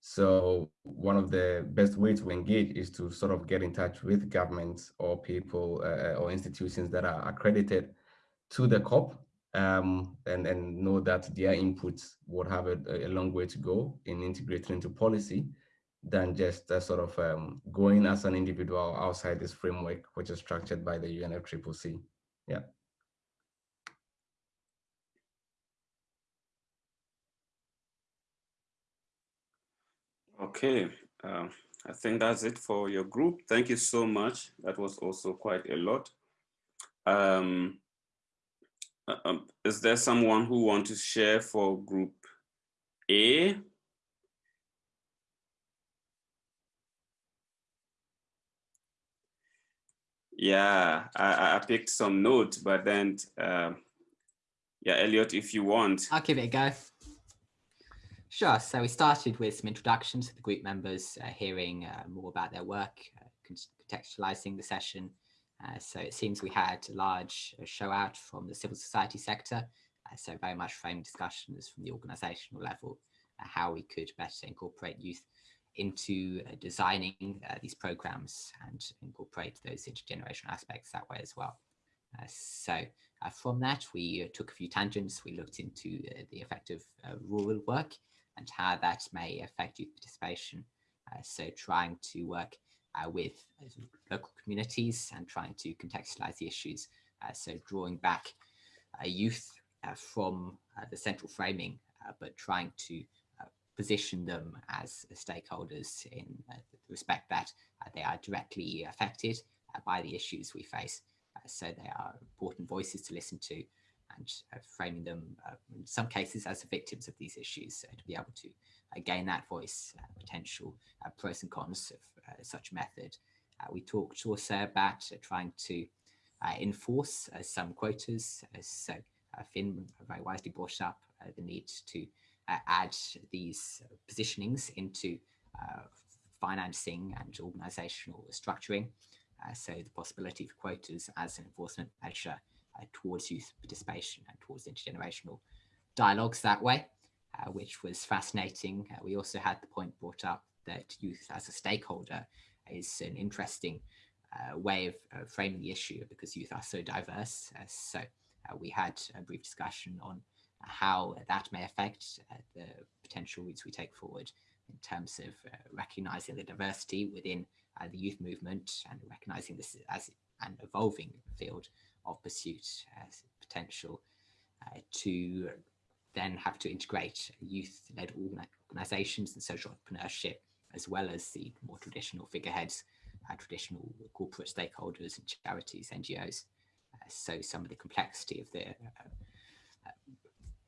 So one of the best ways to engage is to sort of get in touch with governments or people uh, or institutions that are accredited to the COP um, and, and know that their inputs would have a, a long way to go in integrating into policy than just uh, sort of um, going as an individual outside this framework, which is structured by the UNFCCC. Yeah. Okay, uh, I think that's it for your group. Thank you so much. That was also quite a lot. Um, um, is there someone who want to share for group A? Yeah, I, I picked some notes, but then, uh, yeah, Elliot, if you want. I'll give it a go. Sure. So we started with some introductions to the group members, uh, hearing uh, more about their work, uh, contextualizing the session, so it seems we had a large uh, show out from the civil society sector. Uh, so very much framed discussions from the organizational level, how we could better incorporate youth into uh, designing uh, these programs and incorporate those intergenerational aspects that way as well. Uh, so from that, we took a few tangents. We looked into the effect of rural work and how that may affect youth participation. so trying to work uh, with local communities and trying to contextualize the issues. Uh, so drawing back uh, youth uh, from uh, the central framing, but trying to position them as stakeholders in the respect that they are directly affected by the issues we face. so they are important voices to listen to and framing them in some cases as the victims of these issues to be able to gain that voice, potential pros and cons of uh, such method. Uh, we talked also about uh, trying to enforce some quotas. so Finn very wisely brought up the need to add these positionings into financing and organizational structuring. Uh, so the possibility for quotas as an enforcement measure uh, towards youth participation and towards intergenerational dialogues that way, uh, which was fascinating. we also had the point brought up that youth as a stakeholder is an interesting uh, way of uh, framing the issue because youth are so diverse. Uh, so uh, we had a brief discussion on how that may affect uh, the potential routes we take forward in terms of recognizing the diversity within the youth movement and recognizing this as an evolving field of pursuit as potential to then have to integrate youth-led organizations and social entrepreneurship as well as the more traditional figureheads, uh, traditional corporate stakeholders and charities, NGOs. Uh, so some of the complexity of the uh, uh,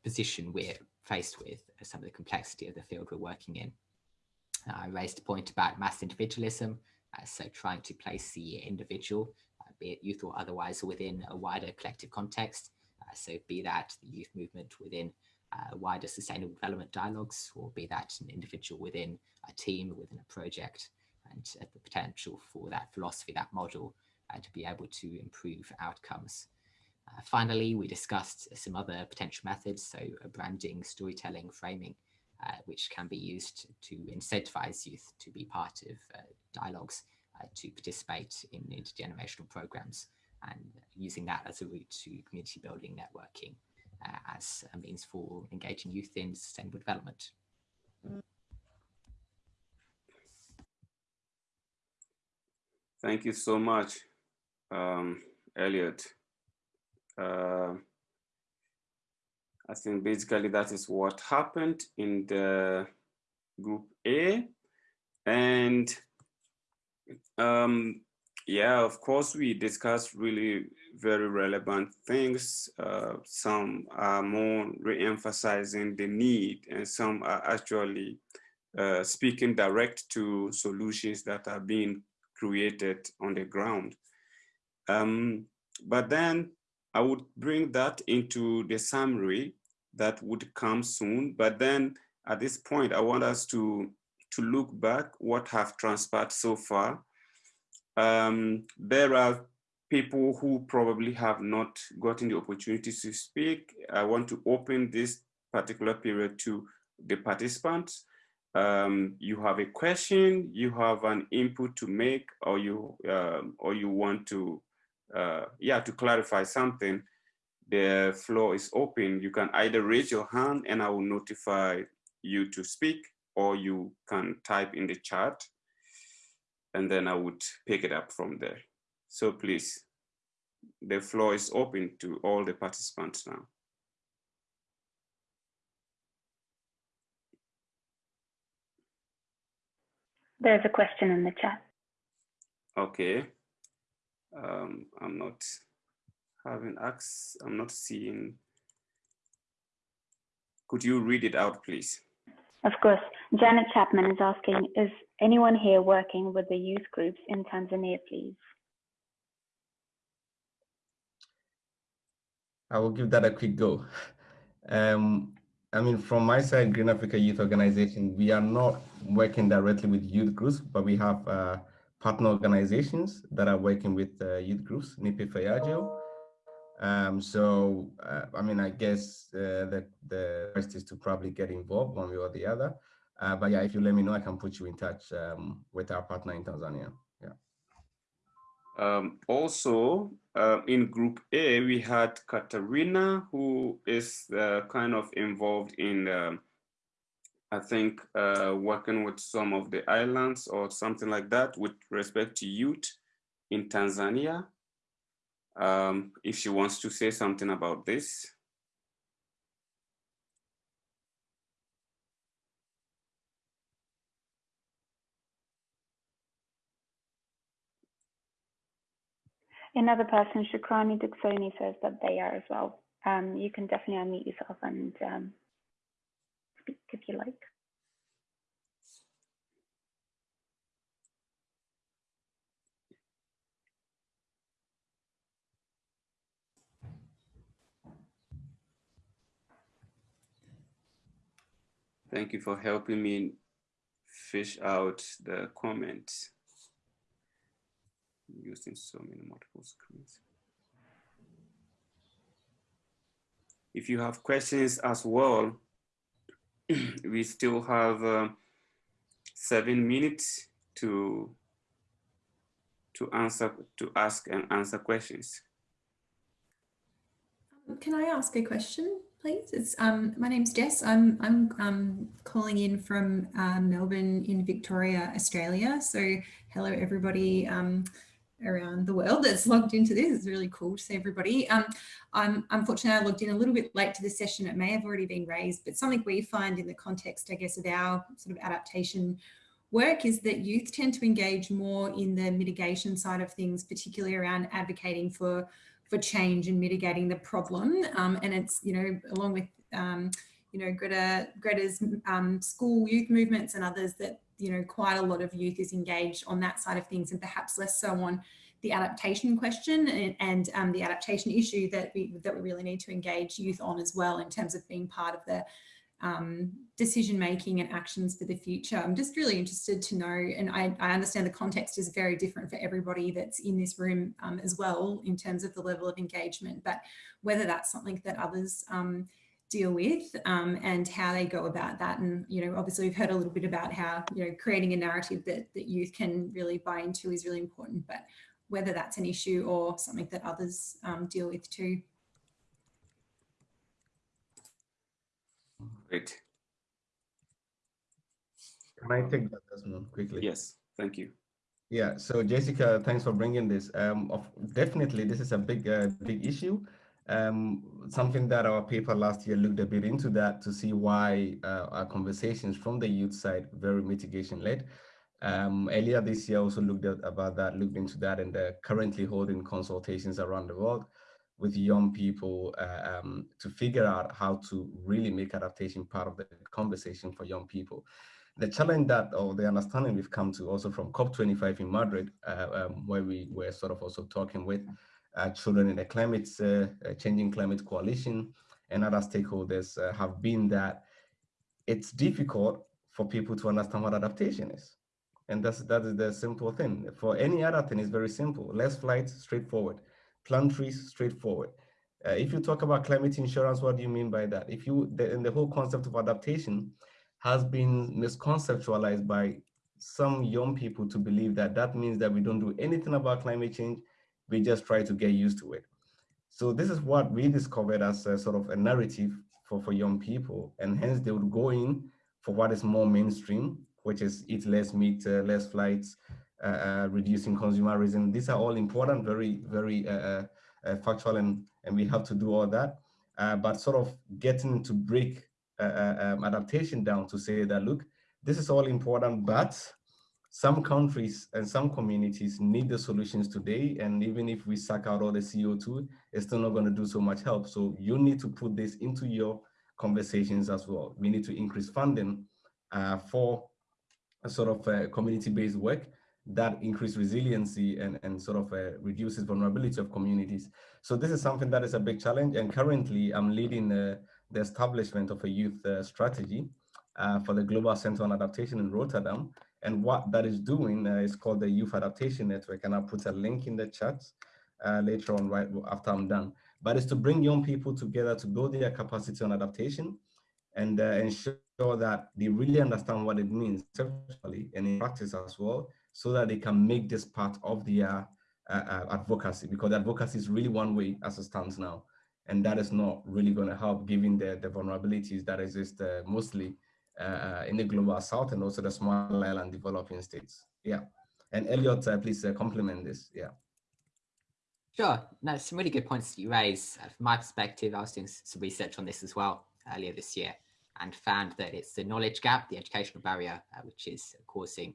position we're faced with, some of the complexity of the field we're working in. I raised a point about mass individualism Uh, so trying to place the individual, uh, be it youth or otherwise, within a wider collective context. Uh, so be that the youth movement within uh, wider sustainable development dialogues, or be that an individual within a team, within a project, and uh, the potential for that philosophy, that model, uh, to be able to improve outcomes. Uh, finally, we discussed some other potential methods, so branding, storytelling, framing, uh, which can be used to incentivize youth to be part of uh, dialogues, uh, to participate in intergenerational programs, and using that as a route to community building networking uh, as a means for engaging youth in sustainable development. Thank you so much, um, Elliot. Uh, I think basically that is what happened in the group A. And um, yeah, of course, we discussed really very relevant things. Uh, some are more re-emphasizing the need and some are actually uh, speaking direct to solutions that are being created on the ground. Um, but then I would bring that into the summary that would come soon. But then at this point, I want us to, to look back what have transpired so far. Um, there are people who probably have not gotten the opportunity to speak. I want to open this particular period to the participants. Um, you have a question, you have an input to make, or you um, or you want to uh, yeah, to clarify something, the floor is open. You can either raise your hand and I will notify you to speak, or you can type in the chat and then I would pick it up from there. So please, the floor is open to all the participants now. There's a question in the chat. Okay um, I'm not having access, I'm not seeing. Could you read it out, please? Of course. Janet Chapman is asking, is anyone here working with the youth groups in Tanzania, please? I will give that a quick go. Um, I mean, from my side, Green Africa Youth Organization, we are not working directly with youth groups, but we have uh, partner organizations that are working with uh, youth groups, Nipe Fagio. Um, so, uh, I mean, I guess uh, the, the rest is to probably get involved one way or the other. Uh, but yeah, if you let me know, I can put you in touch um, with our partner in Tanzania. Yeah. Um, also, uh, in Group A, we had Katarina, who is uh, kind of involved in um, I think uh, working with some of the islands or something like that with respect to youth in Tanzania. Um, if she wants to say something about this. Another person, Shukrani Duxoni, says that they are as well. Um, you can definitely unmute yourself and um, speak if you like. Thank you for helping me fish out the comments using so many multiple screens. If you have questions as well, we still have uh, seven minutes to to answer to ask and answer questions. Um, can I ask a question, please? It's um, my name's Jess. I'm I'm um, calling in from uh, Melbourne in Victoria, Australia. So hello everybody. Um, around the world that's logged into this. It's really cool to see everybody. Um, I'm unfortunately I logged in a little bit late to the session. It may have already been raised, but something we find in the context, I guess, of our sort of adaptation work is that youth tend to engage more in the mitigation side of things, particularly around advocating for for change and mitigating the problem. Um, and it's, you know, along with, um, you know, Greta, Greta's um, school youth movements and others that you know, quite a lot of youth is engaged on that side of things and perhaps less so on the adaptation question and, and um, the adaptation issue that we, that we really need to engage youth on as well in terms of being part of the um, decision making and actions for the future. I'm just really interested to know, and I, I, understand the context is very different for everybody that's in this room um, as well in terms of the level of engagement, but whether that's something that others um, deal with um, and how they go about that. And, you know, obviously we've heard a little bit about how, you know, creating a narrative that, that youth can really buy into is really important, but whether that's an issue or something that others um, deal with too. Great. Can I take that Desmond quickly? Yes, thank you. Yeah, so Jessica, thanks for bringing this. Um, of, definitely, this is a big, uh, big issue. Um, something that our paper last year looked a bit into that to see why uh, our conversations from the youth side very mitigation led. Um, earlier this year also looked at about that, looked into that, and currently holding consultations around the world with young people uh, um, to figure out how to really make adaptation part of the conversation for young people. The challenge that, or the understanding we've come to also from COP25 in Madrid, uh, um, where we were sort of also talking with uh, children in the climate, uh, uh, changing climate coalition and other stakeholders uh, have been that it's difficult for people to understand what adaptation is. And that's, that is the simple thing. For any other thing, it's very simple. Less flights, straightforward plant trees straightforward. Uh, if you talk about climate insurance, what do you mean by that? If you, the, and the whole concept of adaptation has been misconceptualized by some young people to believe that that means that we don't do anything about climate change, we just try to get used to it. So this is what we discovered as a sort of a narrative for, for young people, and hence they would go in for what is more mainstream, which is eat less meat, uh, less flights, reducing consumerism. These are all important, very, very uh, factual, and, and we have to do all that. but sort of getting to break um, adaptation down to say that, look, this is all important, but some countries and some communities need the solutions today. And even if we suck out all the CO2, it's still not going to do so much help. So you need to put this into your conversations as well. We need to increase funding uh, for a sort of uh, community-based work that increase resiliency and, and sort of uh, reduces vulnerability of communities. So this is something that is a big challenge. And currently I'm leading uh, the establishment of a youth uh, strategy uh, for the Global Center on Adaptation in Rotterdam. And what that is doing uh, is called the Youth Adaptation Network. And I'll put a link in the chat uh, later on, right after I'm done. But it's to bring young people together to build their capacity on adaptation and ensure that they really understand what it means, conceptually and in practice as well, so that they can make this part of their uh, uh, advocacy because advocacy is really one way as it stands now. And that is not really going to help given the, the vulnerabilities that exist uh, mostly uh, uh, in the global south and also the small island developing states. Yeah. And Elliot, uh, please complement this. Yeah. Sure. No, some really good points that you raise. from my perspective, I was doing some research on this as well earlier this year and found that it's the knowledge gap, the educational barrier, which is causing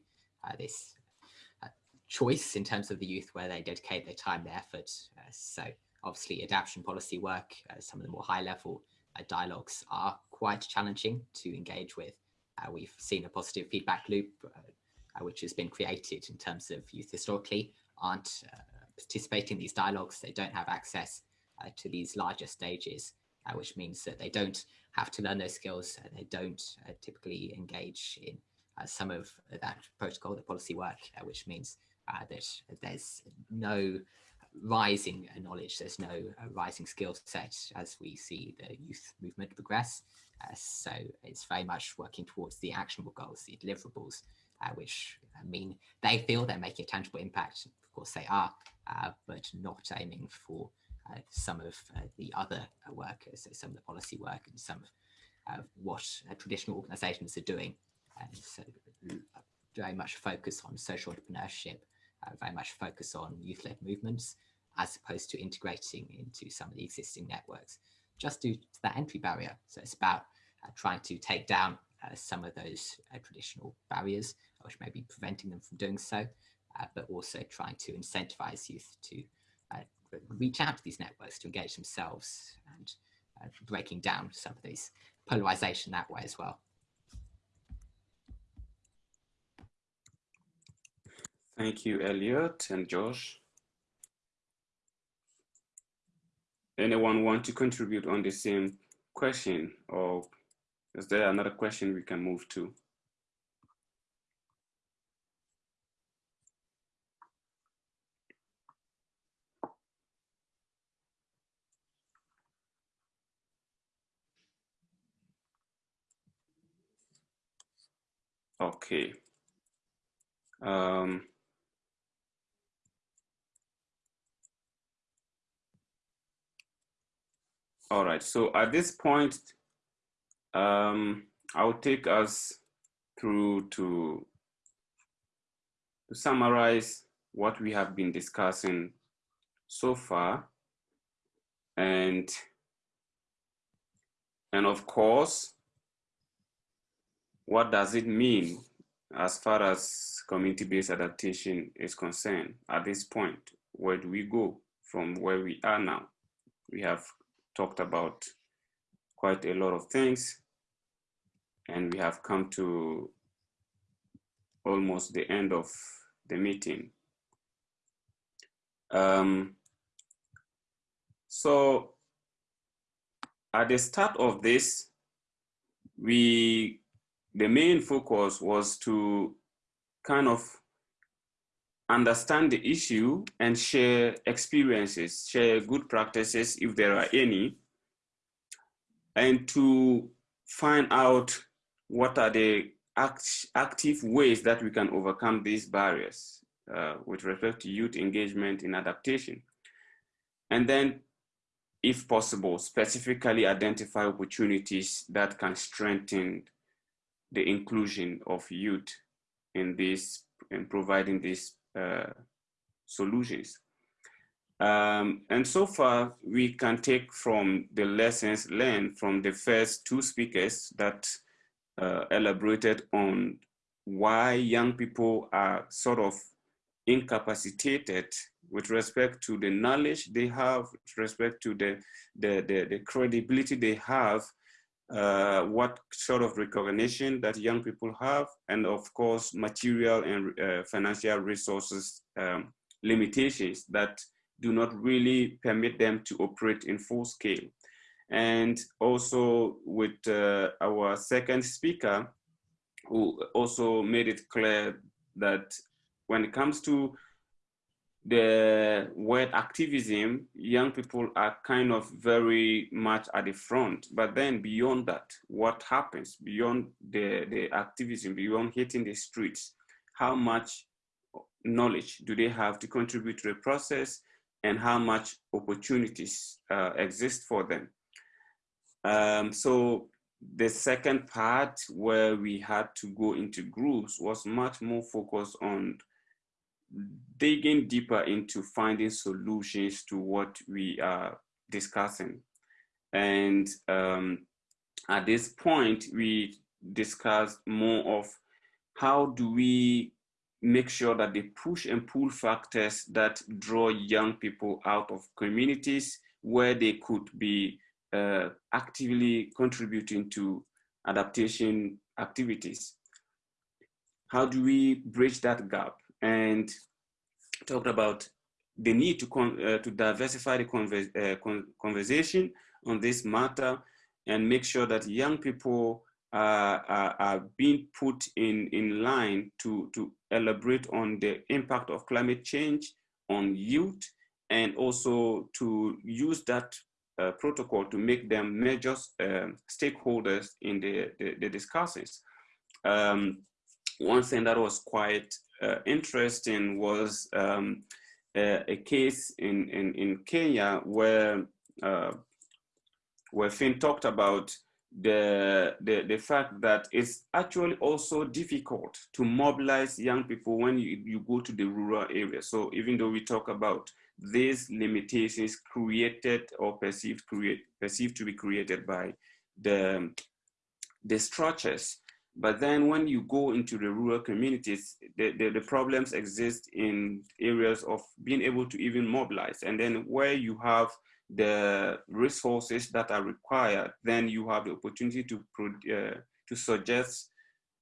this choice in terms of the youth where they dedicate their time, their effort. Uh, so obviously adaptation policy work, uh, some of the more high level uh, dialogues are quite challenging to engage with. Uh, we've seen a positive feedback loop, uh, which has been created in terms of youth historically aren't participating in these dialogues. They don't have access to these larger stages, which means that they don't have to learn those skills. they don't typically engage in some of that protocol, the policy work, which means uh, that there's no rising knowledge, there's no uh, rising skill set as we see the youth movement progress. Uh, so it's very much working towards the actionable goals, the deliverables, uh, which mean they feel they're making a tangible impact. Of course they are, uh, but not aiming for uh, some of the other work, so some of the policy work and some of what traditional organizations are doing. so very much focus on social entrepreneurship uh, very much focus on youth-led movements as opposed to integrating into some of the existing networks just due to that entry barrier. So it's about uh, trying to take down uh, some of those uh, traditional barriers, which may be preventing them from doing so, uh, but also trying to incentivize youth to reach out to these networks to engage themselves and breaking down some of these polarization that way as well. Thank you, Elliot and Josh. Anyone want to contribute on the same question or is there another question we can move to? Okay. Um, all right, so at this point, um, I'll take us through to, to summarize what we have been discussing so far. And, and of course, what does it mean as far as community-based adaptation is concerned at this point? Where do we go from where we are now? We have talked about quite a lot of things and we have come to almost the end of the meeting. Um, so at the start of this, we the main focus was to kind of understand the issue and share experiences, share good practices if there are any, and to find out what are the act active ways that we can overcome these barriers uh, with respect to youth engagement in adaptation. And then, if possible, specifically identify opportunities that can strengthen the inclusion of youth in this in providing these solutions. Um, and so far, we can take from the lessons learned from the first two speakers that uh, elaborated on why young people are sort of incapacitated with respect to the knowledge they have, with respect to the, the, the, the credibility they have uh, what sort of recognition that young people have, and of course, material and uh, financial resources um, limitations that do not really permit them to operate in full scale. And also with uh, our second speaker, who also made it clear that when it comes to the word activism, young people are kind of very much at the front. But then beyond that, what happens beyond the, the activism, beyond hitting the streets, how much knowledge do they have to contribute to the process and how much opportunities uh, exist for them? Um, so the second part where we had to go into groups was much more focused on digging deeper into finding solutions to what we are discussing. And um, at this point, we discussed more of how do we make sure that the push and pull factors that draw young people out of communities where they could be uh, actively contributing to adaptation activities. How do we bridge that gap? And talked about the need to, uh, to diversify the uh, con conversation on this matter and make sure that young people uh, are, are, being put in, in line to, to elaborate on the impact of climate change on youth and also to use that uh, protocol to make them major um, stakeholders in the, the, the discussions. Um, one thing that was quite uh, interesting was um, a, a, case in, in, in Kenya where, uh, where Finn talked about the, the, the fact that it's actually also difficult to mobilize young people when you, you go to the rural areas. So even though we talk about these limitations created or perceived, create, perceived to be created by the, the structures, but then when you go into the rural communities, the, the, the, problems exist in areas of being able to even mobilize. And then where you have the resources that are required, then you have the opportunity to, uh, to suggest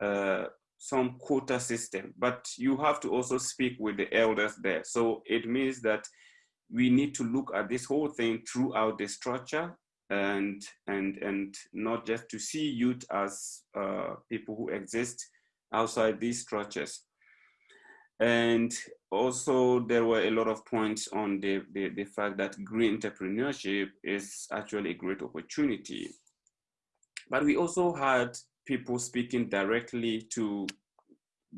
uh, some quota system, but you have to also speak with the elders there. So it means that we need to look at this whole thing throughout the structure and and and not just to see youth as uh, people who exist outside these structures. And also there were a lot of points on the, the, the fact that green entrepreneurship is actually a great opportunity. But we also had people speaking directly to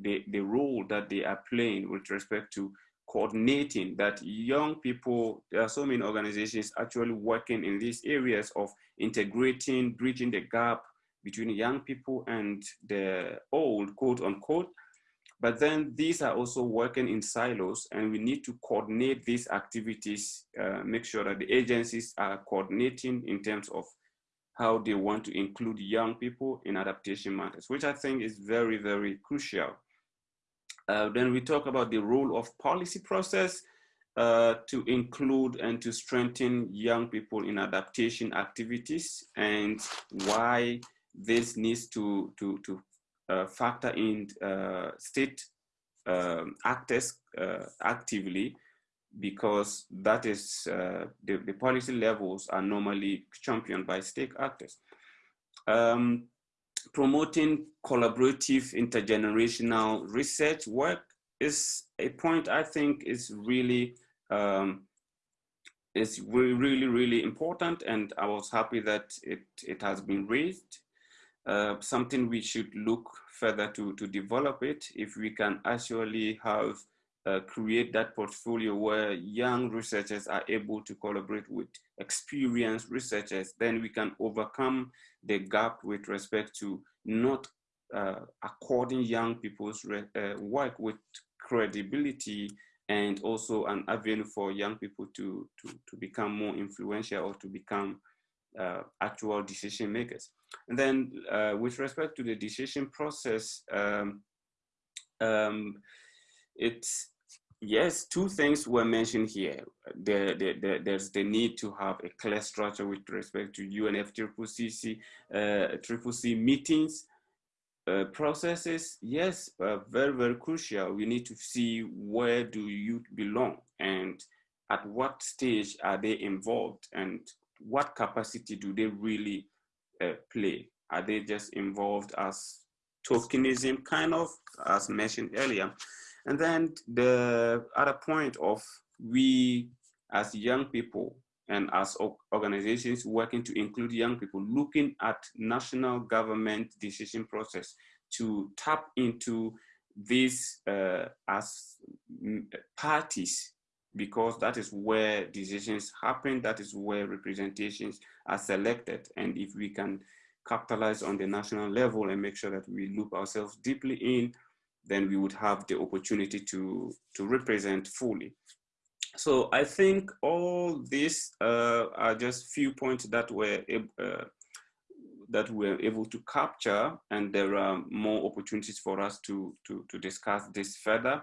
the, the role that they are playing with respect to coordinating that young people, there are so many organizations actually working in these areas of integrating, bridging the gap between young people and the old, quote unquote. But then these are also working in silos and we need to coordinate these activities, uh, make sure that the agencies are coordinating in terms of how they want to include young people in adaptation matters, which I think is very, very crucial. Uh, then we talk about the role of policy process uh, to include and to strengthen young people in adaptation activities and why this needs to, to, to uh, factor in uh, state um, actors uh, actively because that is uh, the, the policy levels are normally championed by state actors. Um, promoting collaborative intergenerational research work is a point I think is really um, is really, really important. And I was happy that it, it has been raised. Uh, something we should look further to, to develop it if we can actually have uh, create that portfolio where young researchers are able to collaborate with experienced researchers, then we can overcome the gap with respect to not uh, according young people's uh, work with credibility and also an avenue for young people to, to, to become more influential or to become uh, actual decision makers. And then uh, with respect to the decision process, um, um, it's Yes, two things were mentioned here. There, there, there, there's the need to have a clear structure with respect to UNFCCC, uh, C meetings, uh, processes. Yes, uh, very, very crucial. We need to see where do you belong and at what stage are they involved and what capacity do they really uh, play? Are they just involved as tokenism, kind of, as mentioned earlier? And then the other point of we as young people and as organizations working to include young people, looking at national government decision process to tap into this uh, as parties because that is where decisions happen, that is where representations are selected. And if we can capitalize on the national level and make sure that we loop ourselves deeply in, then we would have the opportunity to, to represent fully. So I think all these uh, are just few points that were uh, that we're able to capture, and there are more opportunities for us to to, to discuss this further.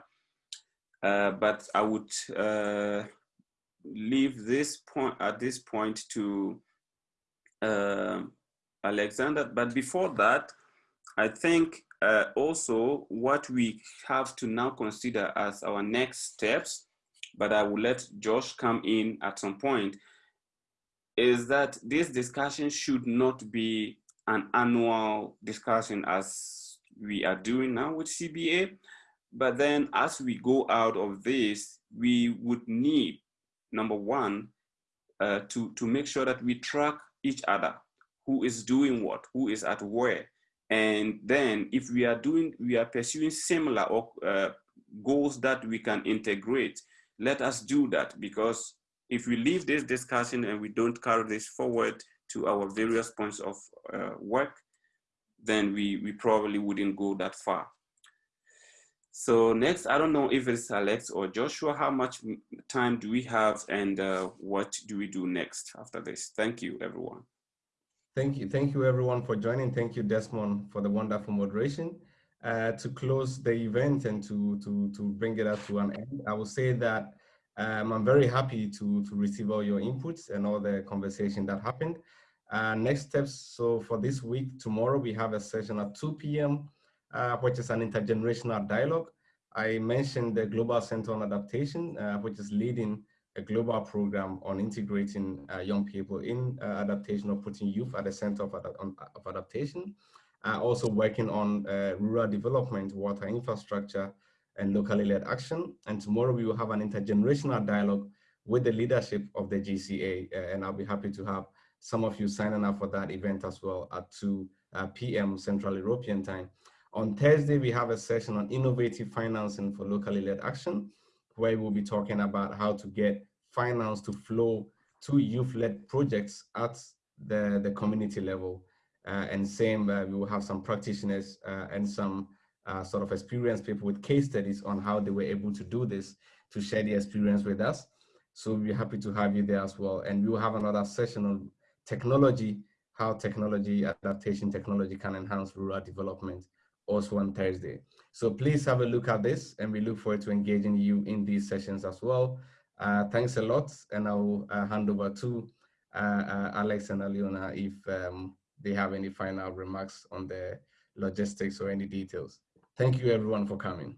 Uh, but I would uh, leave this point at this point to uh, Alexander. But before that, I think uh, also what we have to now consider as our next steps, but I will let Josh come in at some point, is that this discussion should not be an annual discussion as we are doing now with CBA. But then as we go out of this, we would need, number one, uh, to, to make sure that we track each other, who is doing what, who is at where, and then if we are doing, we are pursuing similar uh, goals that we can integrate, let us do that because if we leave this discussion and we don't carry this forward to our various points of uh, work, then we, we probably wouldn't go that far. So next, I don't know if it's Alex or Joshua, how much time do we have and uh, what do we do next after this? Thank you, everyone. Thank you. Thank you everyone for joining. Thank you, Desmond, for the wonderful moderation. Uh, to close the event and to, to, to bring it up to an end, I will say that um, I'm very happy to, to receive all your inputs and all the conversation that happened. Uh, next steps, so for this week, tomorrow we have a session at 2 p.m. uh, which is an intergenerational dialogue. I mentioned the Global Center on Adaptation, uh, which is leading a global program on integrating uh, young people in uh, adaptation or putting youth at the center of, ad of adaptation. Uh, also working on uh, rural development, water infrastructure, and locally led action. And tomorrow we will have an intergenerational dialogue with the leadership of the GCA. Uh, and I'll be happy to have some of you signing up for that event as well at 2 uh, p.m. Central European time. On Thursday, we have a session on innovative financing for locally led action where we'll be talking about how to get finance to flow to youth-led projects at the, the community level. Uh, and same, uh, we will have some practitioners uh, and some uh, sort of experienced people with case studies on how they were able to do this to share the experience with us. So we're happy to have you there as well. And we will have another session on technology, how technology, adaptation technology can enhance rural development also on Thursday. So please have a look at this and we look forward to engaging you in these sessions as well. Uh, thanks a lot and I'll uh, hand over to uh, uh Alex and Aliona if um, they have any final remarks on the logistics or any details. Thank you everyone for coming.